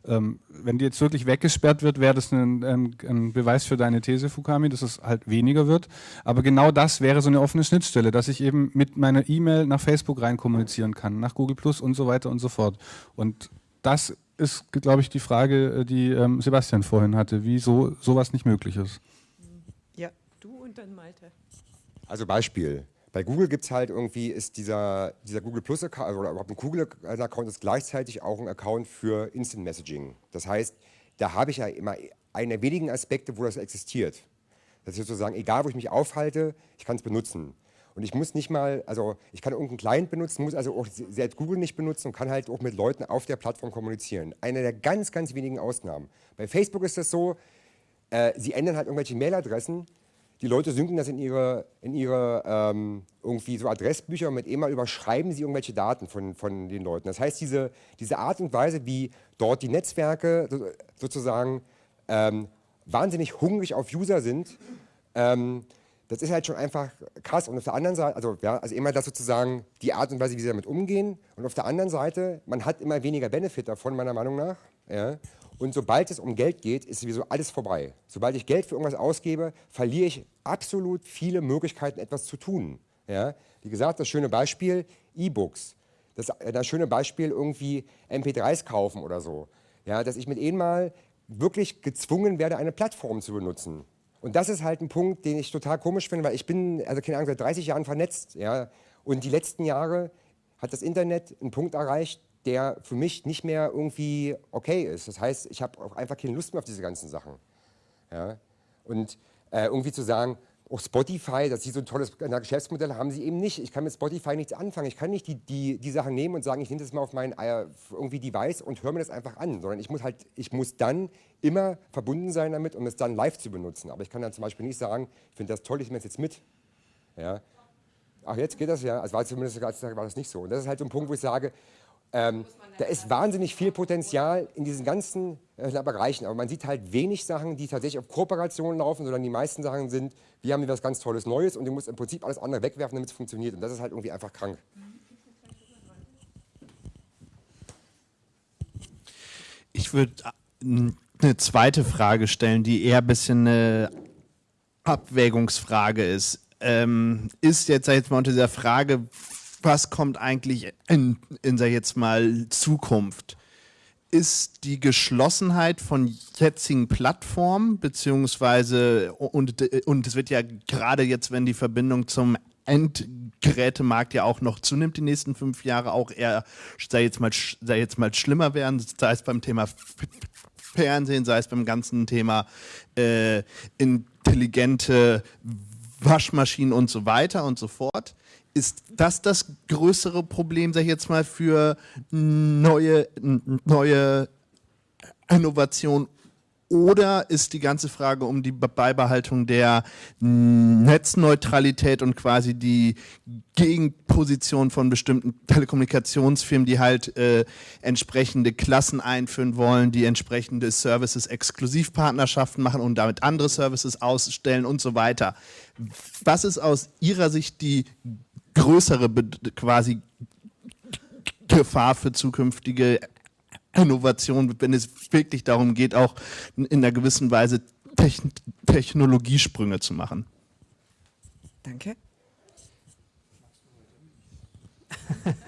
Ähm, wenn die jetzt wirklich weggesperrt wird, wäre das ein, ein, ein, Beweis für deine These, Fukami, dass es halt weniger wird. Aber genau das wäre so eine offene Schnittstelle, dass ich eben mit meiner E-Mail nach Facebook rein kommunizieren kann, nach Google Plus und so weiter und so fort. Und das ist, glaube ich, die Frage, äh, die ähm, Sebastian vorhin hatte, wieso sowas nicht möglich ist. Ja, du und dann Malte. Also Beispiel. Bei Google gibt es halt irgendwie, ist dieser, dieser Google Plus Account oder überhaupt ein Google-Account ist gleichzeitig auch ein Account für Instant Messaging. Das heißt, da habe ich ja immer einen der wenigen Aspekte, wo das existiert. Das ist sozusagen, egal wo ich mich aufhalte, ich kann es benutzen. Und ich muss nicht mal, also ich kann irgendeinen Client benutzen, muss also auch selbst Google nicht benutzen und kann halt auch mit Leuten auf der Plattform kommunizieren. Eine der ganz, ganz wenigen Ausnahmen. Bei Facebook ist das so, äh, sie ändern halt irgendwelche Mailadressen, die Leute synken das in ihre, in ihre ähm, irgendwie so Adressbücher und mit einmal überschreiben sie irgendwelche Daten von, von den Leuten. Das heißt, diese, diese Art und Weise, wie dort die Netzwerke sozusagen ähm, wahnsinnig hungrig auf User sind, ähm, das ist halt schon einfach krass. Und auf der anderen Seite, also, ja, also immer das sozusagen die Art und Weise, wie sie damit umgehen. Und auf der anderen Seite, man hat immer weniger Benefit davon, meiner Meinung nach. Ja. Und sobald es um Geld geht, ist sowieso alles vorbei. Sobald ich Geld für irgendwas ausgebe, verliere ich absolut viele Möglichkeiten, etwas zu tun. Ja? Wie gesagt, das schöne Beispiel E-Books. Das, das schöne Beispiel irgendwie MP3s kaufen oder so. Ja, dass ich mit ihnen mal wirklich gezwungen werde, eine Plattform zu benutzen. Und das ist halt ein Punkt, den ich total komisch finde, weil ich bin, also keine Ahnung, seit 30 Jahren vernetzt. Ja? Und die letzten Jahre hat das Internet einen Punkt erreicht, der für mich nicht mehr irgendwie okay ist. Das heißt, ich habe auch einfach keine Lust mehr auf diese ganzen Sachen. Ja? Und äh, irgendwie zu sagen, auch Spotify, dass sie so ein tolles Geschäftsmodell haben sie eben nicht. Ich kann mit Spotify nichts anfangen. Ich kann nicht die, die, die Sachen nehmen und sagen, ich nehme das mal auf mein äh, irgendwie Device und höre mir das einfach an, sondern ich muss halt, ich muss dann immer verbunden sein damit, um es dann live zu benutzen. Aber ich kann dann zum Beispiel nicht sagen, ich finde das toll, ich nehme es jetzt mit. Ja. Ach, jetzt geht das ja. Also war zumindest war das nicht so. Und das ist halt so ein Punkt, wo ich sage, ähm, da ist wahnsinnig viel Potenzial in diesen ganzen äh, Bereichen, aber man sieht halt wenig Sachen, die tatsächlich auf Kooperationen laufen, sondern die meisten Sachen sind, wir haben hier was ganz Tolles Neues und du musst im Prinzip alles andere wegwerfen, damit es funktioniert. Und das ist halt irgendwie einfach krank. Ich würde äh, eine zweite Frage stellen, die eher ein bisschen eine Abwägungsfrage ist. Ähm, ist jetzt, jetzt mal unter dieser Frage, was kommt eigentlich in, in sag jetzt mal, Zukunft? Ist die Geschlossenheit von jetzigen Plattformen, beziehungsweise, und, und es wird ja gerade jetzt, wenn die Verbindung zum Endgerätemarkt ja auch noch zunimmt, die nächsten fünf Jahre auch eher, sei jetzt mal, sei jetzt mal schlimmer werden, sei es beim Thema Fernsehen, sei es beim ganzen Thema äh, intelligente Waschmaschinen und so weiter und so fort ist das das größere Problem, sag ich jetzt mal, für neue, neue Innovation? Oder ist die ganze Frage um die Beibehaltung der Netzneutralität und quasi die Gegenposition von bestimmten Telekommunikationsfirmen, die halt äh, entsprechende Klassen einführen wollen, die entsprechende Services Exklusivpartnerschaften machen und damit andere Services ausstellen und so weiter. Was ist aus Ihrer Sicht die größere quasi Gefahr für zukünftige Innovation, wenn es wirklich darum geht, auch in einer gewissen Weise Techn Technologiesprünge zu machen. Danke. [LAUGHS]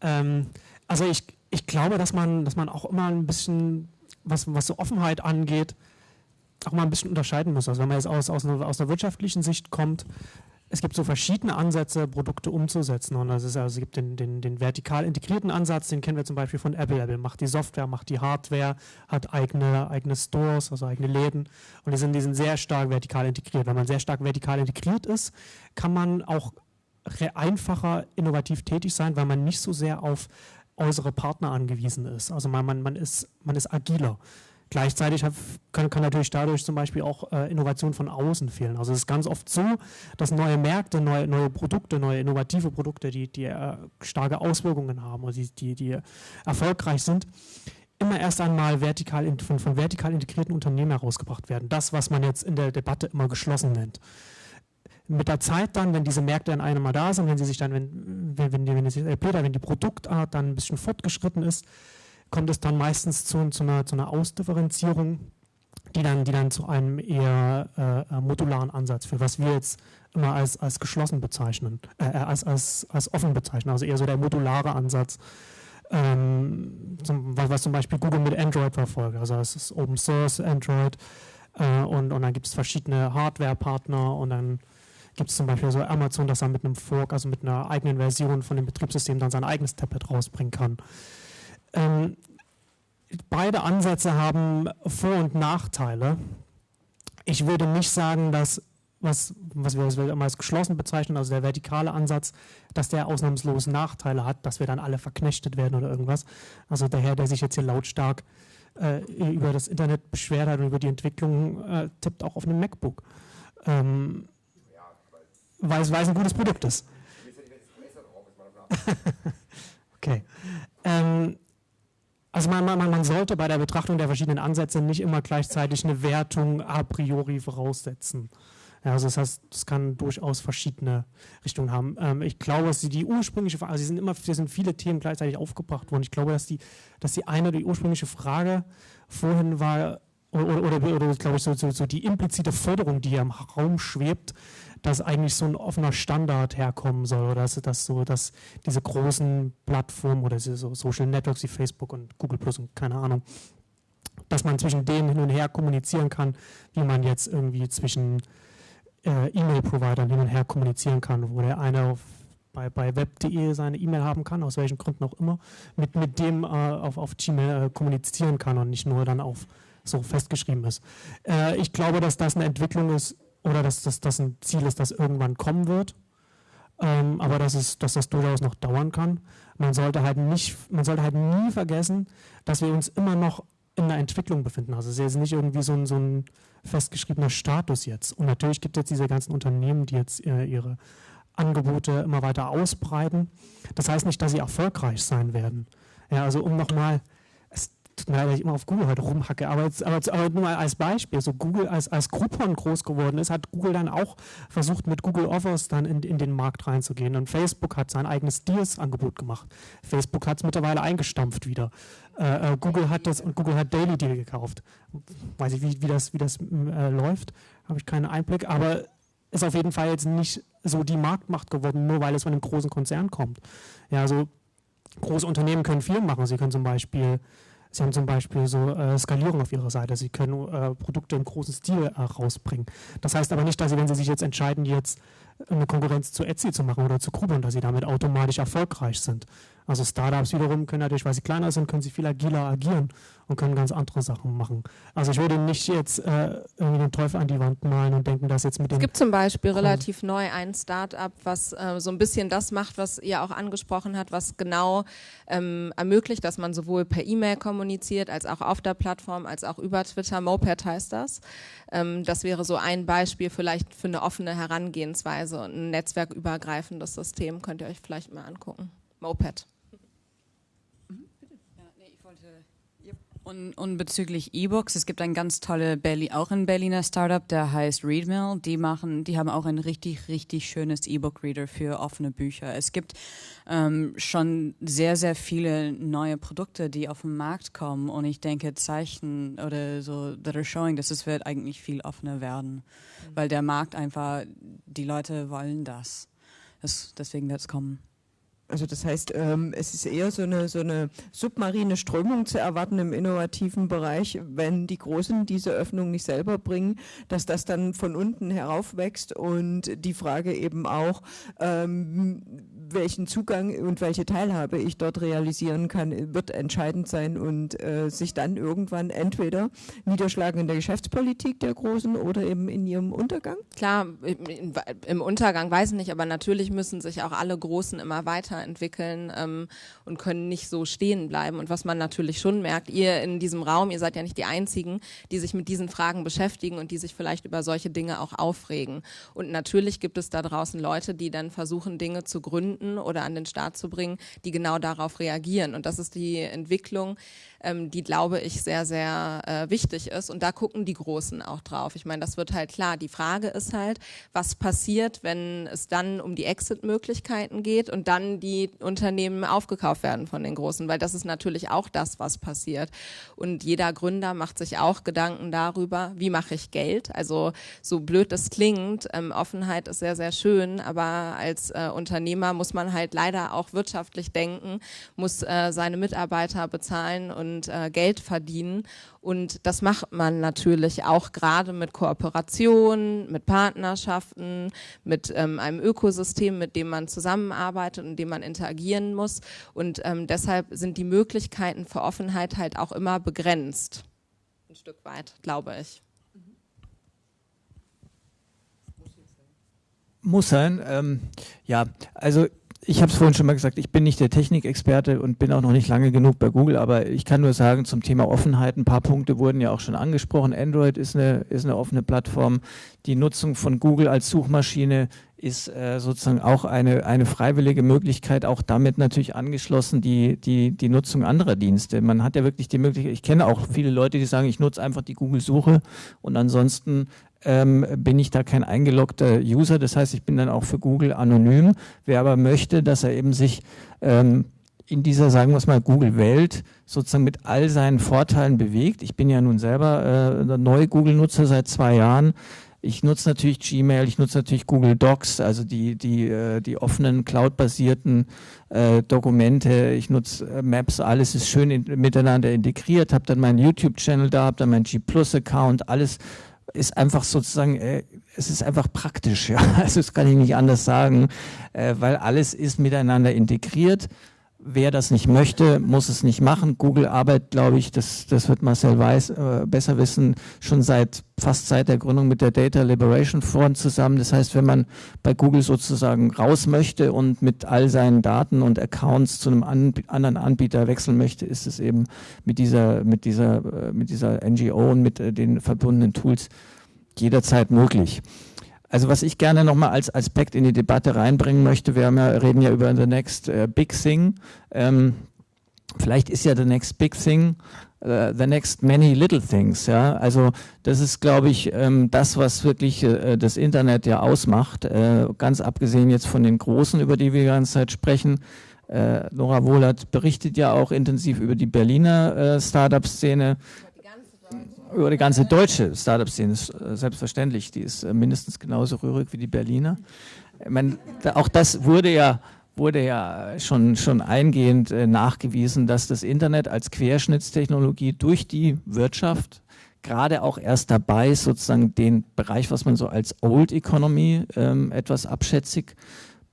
ähm, also ich, ich glaube, dass man, dass man auch immer ein bisschen was, was so Offenheit angeht, auch mal ein bisschen unterscheiden muss. Also wenn man jetzt aus, aus, einer, aus einer wirtschaftlichen Sicht kommt, es gibt so verschiedene Ansätze, Produkte umzusetzen. Und das ist also, es gibt den, den, den vertikal integrierten Ansatz, den kennen wir zum Beispiel von Apple. Apple macht die Software, macht die Hardware, hat eigene, eigene Stores, also eigene Läden. Und die sind, die sind sehr stark vertikal integriert. Wenn man sehr stark vertikal integriert ist, kann man auch einfacher innovativ tätig sein, weil man nicht so sehr auf äußere Partner angewiesen ist. Also man, man, man, ist, man ist agiler. Gleichzeitig kann, kann, natürlich dadurch zum Beispiel auch äh, Innovation von außen fehlen. Also es ist ganz oft so, dass neue Märkte, neue, neue Produkte, neue innovative Produkte, die, die äh, starke Auswirkungen haben oder die, die, die erfolgreich sind, immer erst einmal vertikal in, von, von vertikal integrierten Unternehmen herausgebracht werden. Das, was man jetzt in der Debatte immer geschlossen nennt mit der Zeit dann, wenn diese Märkte dann einmal da sind, wenn sie sich dann, wenn, wenn, wenn, die, wenn, die, wenn die Produktart dann ein bisschen fortgeschritten ist, kommt es dann meistens zu, zu, einer, zu einer Ausdifferenzierung, die dann, die dann zu einem eher äh, modularen Ansatz führt, was wir jetzt immer als, als geschlossen bezeichnen, äh, äh, als, als, als offen bezeichnen, also eher so der modulare Ansatz, ähm, zum, was, was, zum Beispiel Google mit Android verfolgt. Also es ist Open Source Android äh, und, und dann gibt es verschiedene Hardware-Partner und dann gibt es zum Beispiel so Amazon, dass er mit einem Fork, also mit einer eigenen Version von dem Betriebssystem dann sein eigenes Tablet rausbringen kann. Ähm, beide Ansätze haben Vor- und Nachteile. Ich würde nicht sagen, dass was, was wir als geschlossen bezeichnen, also der vertikale Ansatz, dass der ausnahmslos Nachteile hat, dass wir dann alle verknechtet werden oder irgendwas. Also der Herr, der sich jetzt hier lautstark äh, über das Internet beschwert hat und über die Entwicklung, äh, tippt auch auf einem MacBook. Ähm, weil, es, weil es ein gutes Produkt ist. [LAUGHS] okay. Ähm, also man, man, man, sollte bei der Betrachtung der verschiedenen Ansätze nicht immer gleichzeitig eine Wertung a priori voraussetzen. Ja, also das heißt, es kann durchaus verschiedene Richtungen haben. Ähm, ich glaube, dass die, die ursprüngliche Frage, also sie sind immer, hier sind viele Themen gleichzeitig aufgebracht worden. Ich glaube, dass die, dass die eine, die ursprüngliche Frage vorhin war, oder, oder, oder glaube ich, so, so, so, die implizite Forderung, die hier im Raum schwebt, dass eigentlich so ein offener Standard herkommen soll oder dass, dass so, dass diese großen Plattformen oder so Social Networks wie Facebook und Google Plus und keine Ahnung, dass man zwischen denen hin und her kommunizieren kann, wie man jetzt irgendwie zwischen äh, E-Mail-Providern hin und her kommunizieren kann, wo der eine auf bei, bei web.de seine E-Mail haben kann, aus welchen Gründen auch immer, mit, mit dem äh, auf, auf Gmail äh, kommunizieren kann und nicht nur dann auf so festgeschrieben ist. Äh, ich glaube, dass das eine Entwicklung ist, oder dass das, ein Ziel ist, das irgendwann kommen wird. Ähm, aber dass, es, dass das durchaus noch dauern kann. Man sollte halt nicht, man sollte halt nie vergessen, dass wir uns immer noch in der Entwicklung befinden. Also es ist jetzt nicht irgendwie so ein, so ein festgeschriebener Status jetzt. Und natürlich gibt es jetzt diese ganzen Unternehmen, die jetzt äh, ihre Angebote immer weiter ausbreiten. Das heißt nicht, dass sie erfolgreich sein werden. Ja, also um nochmal tut mir leid, dass ich immer auf Google heute rumhacke, aber, jetzt, aber, aber, nur mal als Beispiel, so Google als, als Groupon groß geworden ist, hat Google dann auch versucht, mit Google Offers dann in, in den Markt reinzugehen und Facebook hat sein eigenes Deals-Angebot gemacht. Facebook hat es mittlerweile eingestampft wieder. Äh, äh, Google hat das und Google hat Daily Deal gekauft. Weiß ich, wie, wie das, wie das äh, läuft, habe ich keinen Einblick, aber ist auf jeden Fall jetzt nicht so die Marktmacht geworden, nur weil es von einem großen Konzern kommt. Ja, also große Unternehmen können viel machen. Sie können zum Beispiel Sie haben zum Beispiel so äh, Skalierung auf Ihrer Seite. Sie können äh, Produkte im großen Stil äh, rausbringen. Das heißt aber nicht, dass Sie, wenn Sie sich jetzt entscheiden, jetzt eine Konkurrenz zu Etsy zu machen oder zu Groupon, dass Sie damit automatisch erfolgreich sind. Also Startups wiederum können natürlich, weil sie kleiner sind, können sie viel agiler agieren und können ganz andere Sachen machen. Also ich würde nicht jetzt äh, irgendwie den Teufel an die Wand malen und denken, dass jetzt mit dem... Es gibt zum Beispiel relativ neu ein Startup, was äh, so ein bisschen das macht, was ihr auch angesprochen habt, was genau ähm, ermöglicht, dass man sowohl per E-Mail kommuniziert, als auch auf der Plattform, als auch über Twitter. Moped heißt das. Ähm, das wäre so ein Beispiel vielleicht für eine offene Herangehensweise und ein netzwerkübergreifendes System. Könnt ihr euch vielleicht mal angucken. Moped. Und, und bezüglich E-Books, es gibt ein ganz tolle Berlin, auch ein Berliner Startup, der heißt Readmill. Die machen, die haben auch ein richtig, richtig schönes E-Book-Reader für offene Bücher. Es gibt ähm, schon sehr, sehr viele neue Produkte, die auf den Markt kommen. Und ich denke, Zeichen oder so, that are showing, dass es wird eigentlich viel offener werden, mhm. weil der Markt einfach, die Leute wollen das. das deswegen wird es kommen. Also das heißt, ähm, es ist eher so eine, so eine submarine Strömung zu erwarten im innovativen Bereich, wenn die Großen diese Öffnung nicht selber bringen, dass das dann von unten heraufwächst und die Frage eben auch, ähm, welchen Zugang und welche Teilhabe ich dort realisieren kann, wird entscheidend sein und äh, sich dann irgendwann entweder niederschlagen in der Geschäftspolitik der Großen oder eben in ihrem Untergang? Klar, im, Untergang weiß ich nicht, aber natürlich müssen sich auch alle Großen immer weiterentwickeln ähm, und können nicht so stehen bleiben. Und was man natürlich schon merkt, ihr in diesem Raum, ihr seid ja nicht die Einzigen, die sich mit diesen Fragen beschäftigen und die sich vielleicht über solche Dinge auch aufregen. Und natürlich gibt es da draußen Leute, die dann versuchen, Dinge zu gründen oder an den Start zu bringen, die genau darauf reagieren. Und das ist die Entwicklung, ähm, die, glaube ich, sehr, sehr äh, wichtig ist. Und da gucken die Großen auch drauf. Ich meine, das wird halt klar. Die Frage ist halt, was passiert, wenn es dann um die Exit-Möglichkeiten geht und dann die Unternehmen aufgekauft werden von den Großen, weil das ist natürlich auch das, was passiert. Und jeder Gründer macht sich auch Gedanken darüber, wie mache ich Geld. Also so blöd es klingt, ähm, Offenheit ist sehr, sehr schön, aber als äh, Unternehmer muss man halt leider auch wirtschaftlich denken, muss äh, seine Mitarbeiter bezahlen und und äh, Geld verdienen. Und das macht man natürlich auch gerade mit Kooperationen, mit Partnerschaften, mit ähm, einem Ökosystem, mit dem man zusammenarbeitet und dem man interagieren muss. Und ähm, deshalb sind die Möglichkeiten für Offenheit halt auch immer begrenzt. Ein Stück weit, glaube ich. Muss sein. Ähm, ja, also ich habe es vorhin schon mal gesagt, ich bin nicht der Technikexperte und bin auch noch nicht lange genug bei Google, aber ich kann nur sagen zum Thema Offenheit, ein paar Punkte wurden ja auch schon angesprochen. Android ist eine, ist eine offene Plattform. Die Nutzung von Google als Suchmaschine ist äh, sozusagen auch eine, eine freiwillige Möglichkeit, auch damit natürlich angeschlossen die, die, die Nutzung anderer Dienste. Man hat ja wirklich die Möglichkeit, ich kenne auch viele Leute, die sagen, ich nutze einfach die Google-Suche und ansonsten ähm, bin ich da kein eingeloggter User. Das heißt, ich bin dann auch für Google anonym. Wer aber möchte, dass er eben sich ähm, in dieser, sagen wir es mal, Google-Welt sozusagen mit all seinen Vorteilen bewegt. Ich bin ja nun selber äh, neu Google-Nutzer seit zwei Jahren. Ich nutze natürlich Gmail, ich nutze natürlich Google Docs, also die, die, äh, die offenen, cloud-basierten äh, Dokumente. Ich nutze äh, Maps, alles ist schön in, miteinander integriert, habe dann meinen YouTube-Channel da, habe dann meinen G Plus-Account, alles ist einfach sozusagen, äh, es ist einfach praktisch, [LAUGHS] ja. Also das kann ich nicht anders sagen, äh, weil alles ist miteinander integriert. Wer das nicht möchte, muss es nicht machen. Google arbeitet, glaube ich, das, das wird Marcel Weiß äh, besser wissen, schon seit fast seit der Gründung mit der Data Liberation Front zusammen. Das heißt, wenn man bei Google sozusagen raus möchte und mit all seinen Daten und Accounts zu einem an, anderen Anbieter wechseln möchte, ist es eben mit dieser, mit dieser, äh, mit dieser NGO und mit äh, den verbundenen Tools jederzeit möglich. Also was ich gerne nochmal als Aspekt in die Debatte reinbringen möchte, wir ja, reden ja über the next uh, big thing. Ähm, vielleicht ist ja the next big thing uh, the next many little things. Ja, also das ist, glaube ich, ähm, das, was wirklich äh, das Internet ja ausmacht. Äh, ganz abgesehen jetzt von den Großen, über die wir die ganze Zeit sprechen. Äh, Nora Wohlert berichtet ja auch intensiv über die Berliner äh, Startup-Szene über die ganze deutsche Startup-Szene, äh, selbstverständlich, die ist äh, mindestens genauso rührig wie die Berliner. Ich meine, auch das wurde ja, wurde ja schon, schon eingehend äh, nachgewiesen, dass das Internet als Querschnittstechnologie durch die Wirtschaft gerade auch erst dabei ist, sozusagen den Bereich, was man so als Old Economy ähm, etwas abschätzig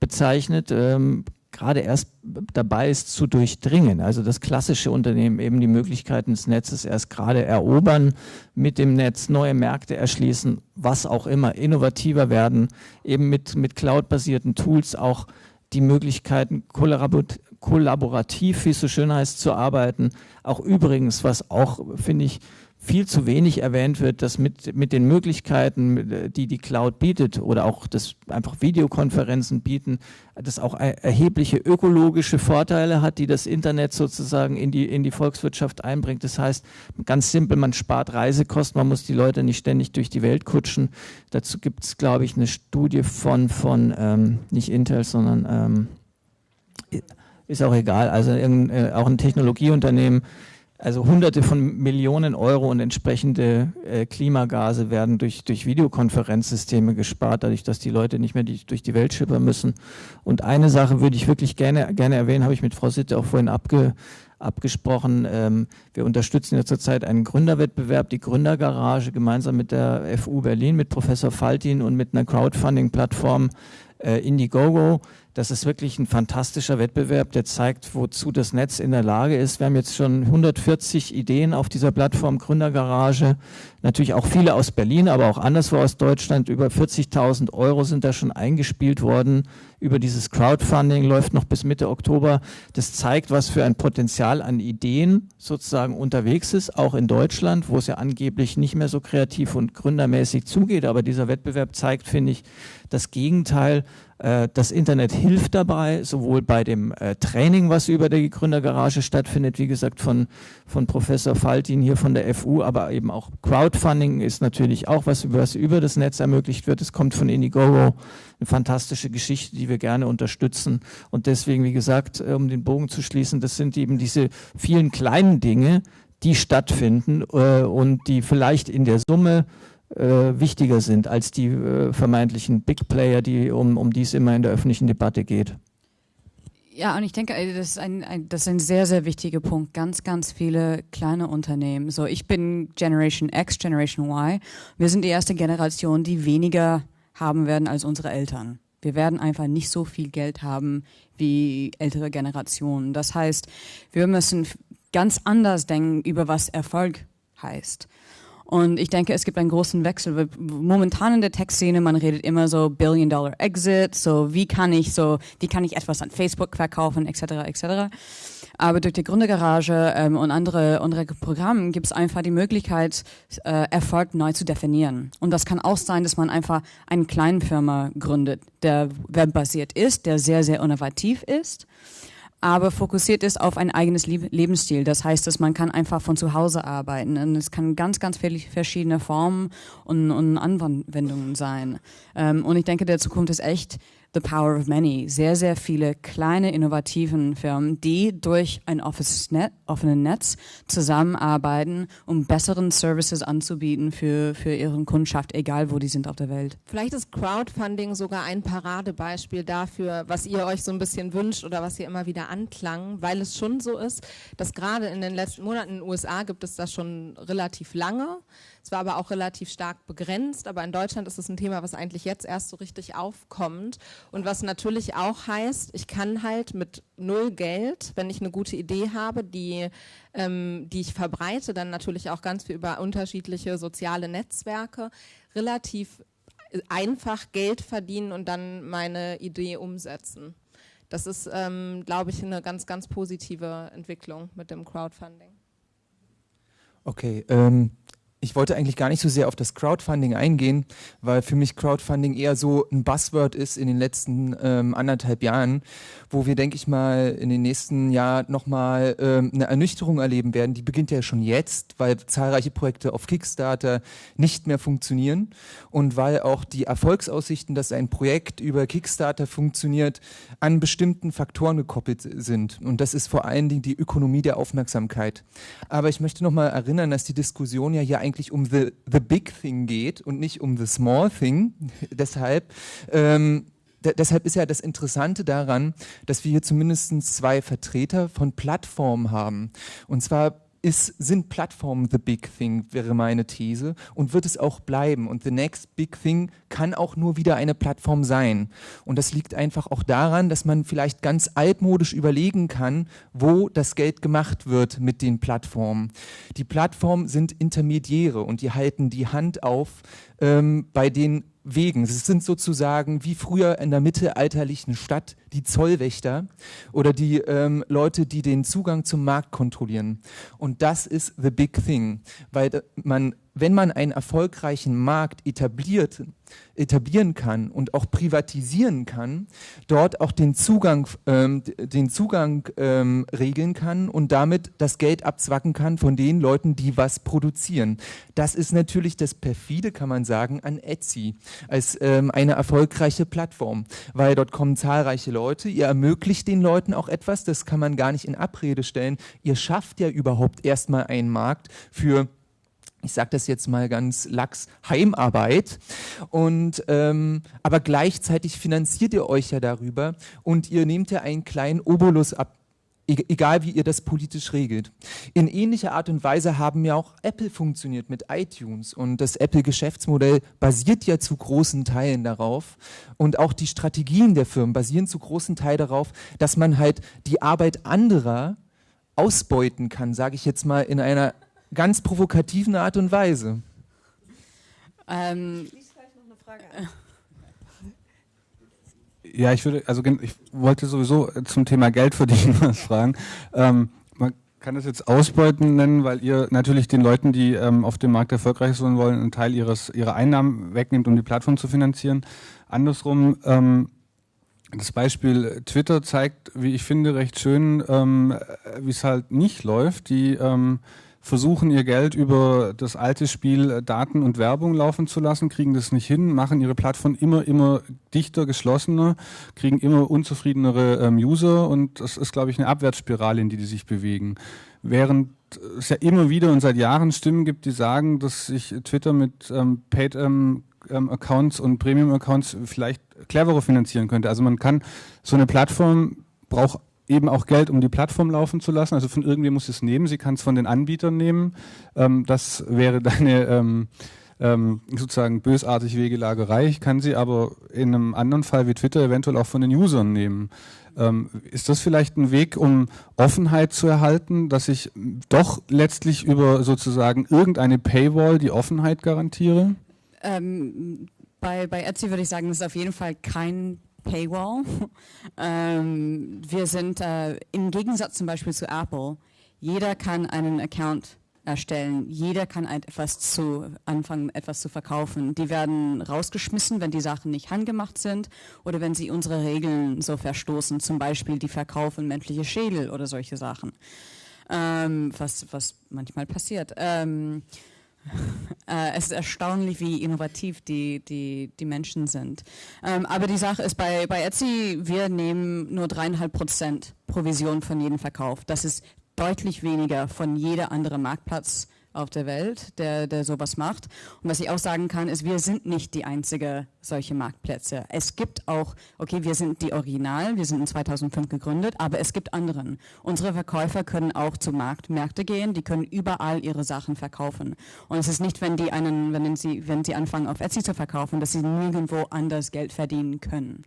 bezeichnet, ähm, gerade erst dabei ist zu durchdringen. Also das klassische Unternehmen eben die Möglichkeiten des Netzes erst gerade erobern, mit dem Netz neue Märkte erschließen, was auch immer, innovativer werden, eben mit, mit cloud-basierten Tools auch die Möglichkeiten kollaborativ, wie es so schön heißt, zu arbeiten. Auch übrigens, was auch, finde ich, viel zu wenig erwähnt wird, dass mit, mit den Möglichkeiten, die die Cloud bietet oder auch das einfach Videokonferenzen bieten, das auch erhebliche ökologische Vorteile hat, die das Internet sozusagen in die, in die Volkswirtschaft einbringt. Das heißt, ganz simpel, man spart Reisekosten, man muss die Leute nicht ständig durch die Welt kutschen. Dazu gibt es, glaube ich, eine Studie von, von ähm, nicht Intel, sondern ähm, ist auch egal, also äh, auch ein Technologieunternehmen, also hunderte von Millionen Euro und entsprechende äh, Klimagase werden durch, durch Videokonferenzsysteme gespart, dadurch, dass die Leute nicht mehr die, durch die Welt schippern müssen. Und eine Sache würde ich wirklich gerne, gerne erwähnen, habe ich mit Frau Sitte auch vorhin abge, abgesprochen. Ähm, wir unterstützen ja zurzeit einen Gründerwettbewerb, die Gründergarage, gemeinsam mit der FU Berlin, mit Professor Faltin und mit einer Crowdfunding-Plattform äh, Indiegogo. Das ist wirklich ein fantastischer Wettbewerb, der zeigt, wozu das Netz in der Lage ist. Wir haben jetzt schon 140 Ideen auf dieser Plattform Gründergarage. Natürlich auch viele aus Berlin, aber auch anderswo aus Deutschland. Über 40.000 Euro sind da schon eingespielt worden. Über dieses Crowdfunding läuft noch bis Mitte Oktober. Das zeigt, was für ein Potenzial an Ideen sozusagen unterwegs ist, auch in Deutschland, wo es ja angeblich nicht mehr so kreativ und gründermäßig zugeht. Aber dieser Wettbewerb zeigt, finde ich, das Gegenteil das Internet hilft dabei, sowohl bei dem äh, Training, was über die Gründergarage stattfindet, wie gesagt von, von Professor Faltin hier von der FU, aber eben auch Crowdfunding ist natürlich auch was, was über das Netz ermöglicht wird. Es kommt von Indiegogo, eine fantastische Geschichte, die wir gerne unterstützen. Und deswegen, wie gesagt, äh, um den Bogen zu schließen, das sind eben diese vielen kleinen Dinge, die stattfinden äh, und die vielleicht in der Summe äh, wichtiger sind als die äh, vermeintlichen Big Player, die, um, um die es immer in der öffentlichen Debatte geht. Ja, und ich denke, das ist ein, ein, das ist ein sehr, sehr wichtiger Punkt. Ganz, ganz viele kleine Unternehmen. So, ich bin Generation X, Generation Y. Wir sind die erste Generation, die weniger haben werden als unsere Eltern. Wir werden einfach nicht so viel Geld haben wie ältere Generationen. Das heißt, wir müssen ganz anders denken über was Erfolg heißt. Und ich denke, es gibt einen großen Wechsel. Momentan in der Tech-Szene, man redet immer so Billion-Dollar-Exit, so wie kann ich so, wie kann ich etwas an Facebook verkaufen, etc., etc. Aber durch die Gründergarage ähm, und andere, andere Programme gibt es einfach die Möglichkeit, äh, Erfolg neu zu definieren. Und das kann auch sein, dass man einfach eine kleine Firma gründet, der webbasiert ist, der sehr, sehr innovativ ist aber fokussiert ist auf ein eigenes Lebensstil. Das heißt, dass man kann einfach von zu Hause arbeiten und es kann ganz, ganz viele verschiedene Formen und, und Anwendungen sein. Ähm, und ich denke, der Zukunft ist echt The Power of Many. Sehr, sehr viele kleine, innovativen Firmen, die durch ein offenes Net, offenes Netz zusammenarbeiten, um besseren Services anzubieten für, für ihren Kundschaft, egal wo die sind auf der Welt. Vielleicht ist Crowdfunding sogar ein Paradebeispiel dafür, was ihr euch so ein bisschen wünscht oder was ihr immer wieder anklang, weil es schon so ist, dass gerade in den letzten Monaten in den USA gibt es das schon relativ lange. Es war aber auch relativ stark begrenzt, aber in Deutschland ist es ein Thema, was eigentlich jetzt erst so richtig aufkommt und was natürlich auch heißt, ich kann halt mit null Geld, wenn ich eine gute Idee habe, die, ähm, die ich verbreite, dann natürlich auch ganz viel über unterschiedliche soziale Netzwerke, relativ einfach Geld verdienen und dann meine Idee umsetzen. Das ist, ähm, glaube ich, eine ganz, ganz positive Entwicklung mit dem Crowdfunding. Okay, ähm, ich wollte eigentlich gar nicht so sehr auf das Crowdfunding eingehen, weil für mich Crowdfunding eher so ein Buzzword ist in den letzten ähm, anderthalb Jahren, wo wir, denke ich mal, in den nächsten Jahren nochmal ähm, eine Ernüchterung erleben werden. Die beginnt ja schon jetzt, weil zahlreiche Projekte auf Kickstarter nicht mehr funktionieren und weil auch die Erfolgsaussichten, dass ein Projekt über Kickstarter funktioniert, an bestimmten Faktoren gekoppelt sind. Und das ist vor allen Dingen die Ökonomie der Aufmerksamkeit. Aber ich möchte nochmal erinnern, dass die Diskussion ja hier eigentlich eigentlich um the, the big thing geht und nicht um the small thing. [LAUGHS] deshalb, ähm, deshalb ist ja das Interessante daran, dass wir hier zumindest zwei Vertreter von Plattformen haben. Und zwar ist, sind Plattformen the big thing, wäre meine These, und wird es auch bleiben. Und the next big thing kann auch nur wieder eine Plattform sein. Und das liegt einfach auch daran, dass man vielleicht ganz altmodisch überlegen kann, wo das Geld gemacht wird mit den Plattformen. Die Plattformen sind Intermediäre und die halten die Hand auf ähm, bei den Wegen. Es sind sozusagen wie früher in der mittelalterlichen Stadt die Zollwächter oder die ähm, Leute, die den Zugang zum Markt kontrollieren. Und das ist the big thing, weil man wenn man einen erfolgreichen Markt etabliert, etablieren kann und auch privatisieren kann, dort auch den Zugang, ähm, den Zugang ähm, regeln kann und damit das Geld abzwacken kann von den Leuten, die was produzieren. Das ist natürlich das perfide, kann man sagen, an Etsy als ähm, eine erfolgreiche Plattform, weil dort kommen zahlreiche Leute, ihr ermöglicht den Leuten auch etwas, das kann man gar nicht in Abrede stellen. Ihr schafft ja überhaupt erstmal einen Markt für ich sage das jetzt mal ganz lax, Heimarbeit. Und ähm, aber gleichzeitig finanziert ihr euch ja darüber und ihr nehmt ja einen kleinen Obolus ab, e-, egal wie ihr das politisch regelt. In ähnlicher Art und Weise haben ja auch Apple funktioniert mit iTunes und das Apple-Geschäftsmodell basiert ja zu großen Teilen darauf und auch die Strategien der Firmen basieren zu großen Teilen darauf, dass man halt die Arbeit anderer ausbeuten kann, sage ich jetzt mal in einer ganz provokativen Art und Weise. Ähm, ja, ich würde, also ich wollte sowieso zum Thema Geld verdienen was [LAUGHS] fragen. Ähm, man kann das jetzt Ausbeuten nennen, weil ihr natürlich den Leuten, die ähm, auf dem Markt erfolgreich sein wollen, einen Teil ihres, ihrer Einnahmen wegnimmt, um die Plattform zu finanzieren. Andersrum, ähm, das Beispiel Twitter zeigt, wie ich finde, recht schön, ähm, wie es halt nicht läuft. Die ähm, versuchen ihr Geld über das alte Spiel äh, Daten und Werbung laufen zu lassen, kriegen das nicht hin, machen ihre Plattform immer, immer dichter, geschlossener, kriegen immer unzufriedenere ähm, User und das ist, glaube ich, eine Abwärtsspirale, in die die sich bewegen. Während es ja immer wieder und seit Jahren Stimmen gibt, die sagen, dass sich Twitter mit ähm, Paid ähm, ähm Accounts und Premium Accounts vielleicht cleverer finanzieren könnte. Also man kann so eine Plattform braucht eben auch Geld, um die Plattform laufen zu lassen. Also von irgendwem muss es nehmen. Sie kann es von den Anbietern nehmen. Ähm, das wäre deine ähm, ähm, sozusagen bösartig Wegelagerei. Ich kann sie aber in einem anderen Fall wie Twitter eventuell auch von den Usern nehmen. Ähm, ist das vielleicht ein Weg, um Offenheit zu erhalten, dass ich doch letztlich über sozusagen irgendeine Paywall die Offenheit garantiere? Ähm, bei, bei Etsy würde ich sagen, das ist auf jeden Fall kein Paywall. [LAUGHS] ähm, wir sind äh, im Gegensatz zum Beispiel zu Apple, jeder kann einen Account erstellen. Jeder kann etwas zu anfangen, etwas zu verkaufen. Die werden rausgeschmissen, wenn die Sachen nicht handgemacht sind oder wenn sie unsere Regeln so verstoßen. Zum Beispiel die verkaufen menschliche Schädel oder solche Sachen. Ähm, was, was manchmal passiert. Ähm, äh, es ist erstaunlich, wie innovativ die, die, die Menschen sind. Ähm, aber die Sache ist, bei, bei Etsy, wir nehmen nur dreieinhalb Prozent Provision von jedem Verkauf. Das ist deutlich weniger von jeder andere Marktplatz auf der Welt, der, der sowas macht. Und was ich auch sagen kann, ist, wir sind nicht die einzige solche Marktplätze. Es gibt auch, okay, wir sind die Original, wir sind in 2005 gegründet, aber es gibt anderen. Unsere Verkäufer können auch zu Marktmärkte gehen, die können überall ihre Sachen verkaufen. Und es ist nicht, wenn die einen, wenn sie, wenn sie anfangen auf Etsy zu verkaufen, dass sie nirgendwo anders Geld verdienen können.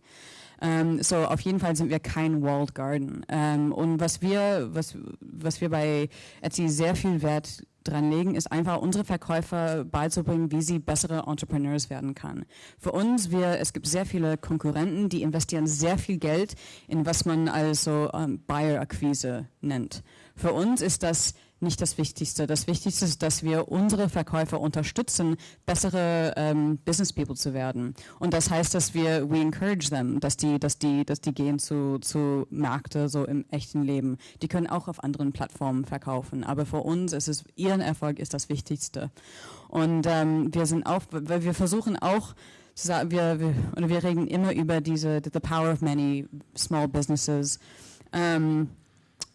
Ähm, so, auf jeden Fall sind wir kein Walled Garden. Ähm, und was wir, was, was wir bei Etsy sehr viel Wert dran legen, ist einfach unsere Verkäufer beizubringen, wie sie bessere Entrepreneurs werden kann. Für uns, wir, es gibt sehr viele Konkurrenten, die investieren sehr viel Geld in was man also ähm, Buyer-Akquise nennt. Für uns ist das nicht das Wichtigste. Das Wichtigste ist, dass wir unsere Verkäufer unterstützen, bessere ähm, Business People zu werden. Und das heißt, dass wir we encourage them, dass die, dass die, dass die gehen zu, zu Märkte so im echten Leben. Die können auch auf anderen Plattformen verkaufen. Aber für uns ist es ihren Erfolg ist das Wichtigste. Und ähm, wir sind auch, wir versuchen auch wir, wir, oder wir reden immer über diese the power of many small businesses. Ähm,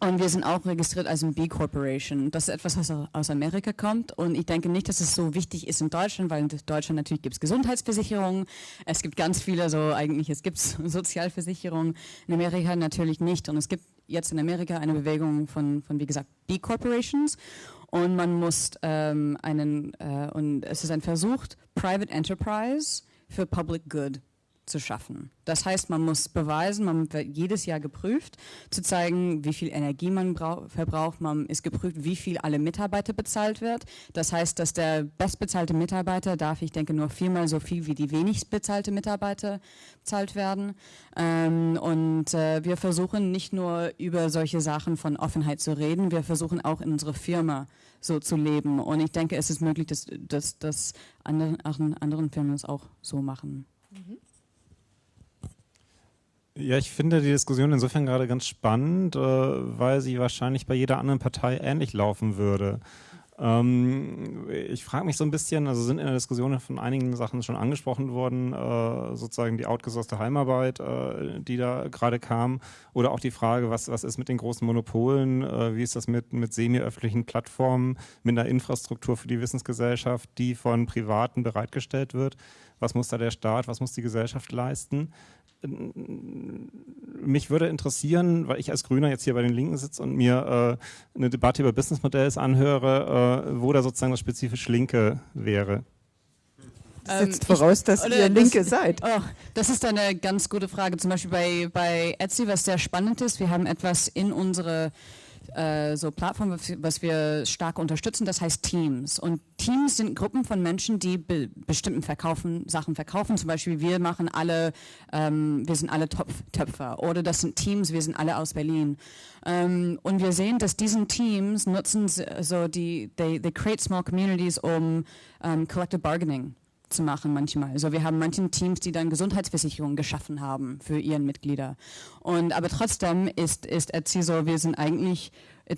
und wir sind auch registriert als ein B-Corporation. Das ist etwas, was aus Amerika kommt. Und ich denke nicht, dass es so wichtig ist in Deutschland, weil in Deutschland natürlich gibt es Gesundheitsversicherungen. Es gibt ganz viele, so eigentlich, es gibt [LAUGHS] Sozialversicherungen. In Amerika natürlich nicht. Und es gibt jetzt in Amerika eine Bewegung von, von wie gesagt, B-Corporations. Und man muss ähm, einen, äh, und es ist ein Versuch, Private Enterprise für Public Good zu schaffen. Das heißt, man muss beweisen, man wird jedes Jahr geprüft, zu zeigen, wie viel Energie man verbraucht. Man ist geprüft, wie viel alle Mitarbeiter bezahlt wird. Das heißt, dass der bestbezahlte Mitarbeiter darf, ich denke, nur viermal so viel wie die wenigst bezahlte Mitarbeiter bezahlt werden. Ähm, und äh, wir versuchen nicht nur über solche Sachen von Offenheit zu reden, wir versuchen auch in unserer Firma so zu leben. Und ich denke, es ist möglich, dass, dass, dass andere, anderen Firmen es auch so machen. Mhm. Ja, ich finde die Diskussion insofern gerade ganz spannend, äh, weil sie wahrscheinlich bei jeder anderen Partei ähnlich laufen würde. Ähm, ich frage mich so ein bisschen, also sind in der Diskussion von einigen Sachen schon angesprochen worden, äh, sozusagen die outgesourcete Heimarbeit, äh, die da gerade kam, oder auch die Frage, was, was ist mit den großen Monopolen, wie ist das mit, mit semi-öffentlichen Plattformen, mit einer Infrastruktur für die Wissensgesellschaft, die von Privaten bereitgestellt wird. Was muss da der Staat, was muss die Gesellschaft leisten? Mich würde interessieren, weil ich als Grüner jetzt hier bei den Linken sitze und mir äh, eine Debatte über Businessmodells anhöre, äh, wo da sozusagen das spezifisch Linke wäre. Setzt ähm, voraus, dass ihr Linke das, seid. Oh, das ist eine ganz gute Frage. Zum Beispiel bei, bei Etsy, was sehr spannend ist, wir haben etwas in unsere äh, so Plattform, was wir stark unterstützen, das heißt Teams. Und Teams sind Gruppen von Menschen, die be bestimmten verkaufen, Sachen verkaufen. Zum Beispiel wir machen alle, ähm, wir sind alle Topf Töpfer oder das sind Teams, wir sind alle aus Berlin. Ähm, und wir sehen, dass diesen Teams nutzen so die, they, they create small communities um um, collective bargaining zu machen manchmal. Also wir haben manchen Teams, die dann Gesundheitsversicherungen geschaffen haben für ihren Mitglieder. Und aber trotzdem ist ist Etsy so, wir sind eigentlich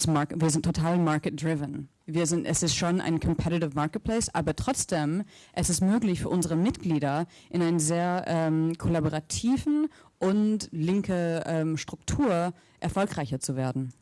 market, wir sind total market driven. Wir sind es ist schon ein competitive marketplace, aber trotzdem es ist möglich für unsere Mitglieder in einer sehr ähm, kollaborativen und linke ähm, Struktur erfolgreicher zu werden.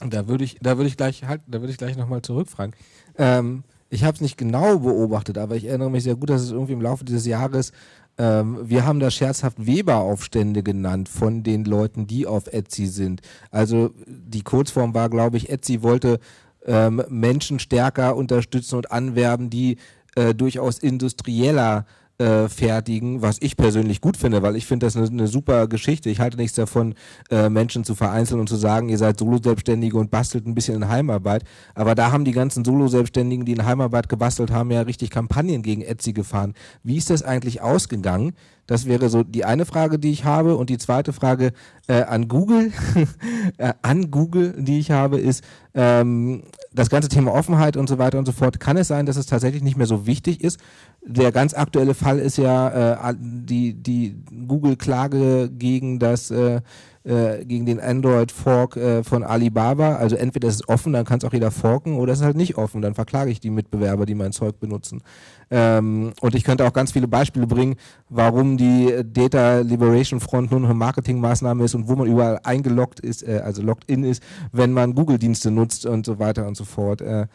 Da würde ich, da würde ich gleich halt, da würde ich gleich nochmal zurückfragen. Ähm, ich habe es nicht genau beobachtet, aber ich erinnere mich sehr gut, dass es irgendwie im Laufe dieses Jahres, ähm, wir haben das scherzhaft Weber-Aufstände genannt von den Leuten, die auf Etsy sind. Also die Kurzform war, glaube ich, Etsy wollte ähm, Menschen stärker unterstützen und anwerben, die äh, durchaus industrieller äh, fertigen, was ich persönlich gut finde, weil ich finde das eine, eine super Geschichte. Ich halte nichts davon, äh, Menschen zu vereinzeln und zu sagen, ihr seid Solo-Selbstständige und bastelt ein bisschen in Heimarbeit. Aber da haben die ganzen Solo-Selbstständigen, die in Heimarbeit gebastelt haben, ja richtig Kampagnen gegen Etsy gefahren. Wie ist das eigentlich ausgegangen? Das wäre so die eine Frage, die ich habe. Und die zweite Frage äh, an Google, [LAUGHS] äh, an Google, die ich habe, ist ähm, das ganze Thema Offenheit und so weiter und so fort. Kann es sein, dass es tatsächlich nicht mehr so wichtig ist? Der ganz aktuelle Fall ist ja äh, die, die Google-Klage gegen das äh, äh, gegen den Android-Fork äh, von Alibaba. Also entweder ist es offen, dann kann es auch jeder forken, oder es ist halt nicht offen, dann verklage ich die Mitbewerber, die mein Zeug benutzen. Ähm, und ich könnte auch ganz viele Beispiele bringen, warum die Data Liberation Front nur noch eine Marketingmaßnahme ist und wo man überall eingeloggt ist, äh, also logged in ist, wenn man Google-Dienste nutzt und so weiter und so fort. Äh,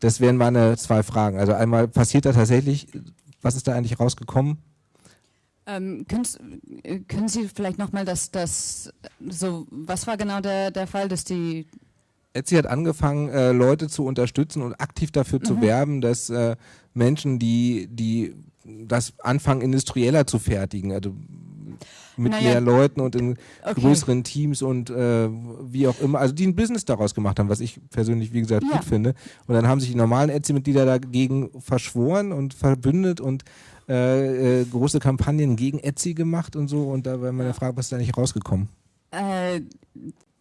das wären meine zwei Fragen. Also einmal passiert da tatsächlich, was ist da eigentlich rausgekommen? Ähm, können, äh, können, Sie vielleicht nochmal das, das, so, was war genau der, der Fall, dass die Etsy hat angefangen, äh, Leute zu unterstützen und aktiv dafür mhm. zu werben, dass äh, Menschen, die, die das anfangen, industrieller zu fertigen, also mit naja. mehr Leuten und in okay. größeren Teams und äh, wie auch immer, also die ein Business daraus gemacht haben, was ich persönlich, wie gesagt, ja. gut finde. Und dann haben sich die normalen Etsy-Mitglieder dagegen verschworen und verbündet und äh, äh, große Kampagnen gegen Etsy gemacht und so. Und da war meine Frage, was ist da nicht rausgekommen? Äh,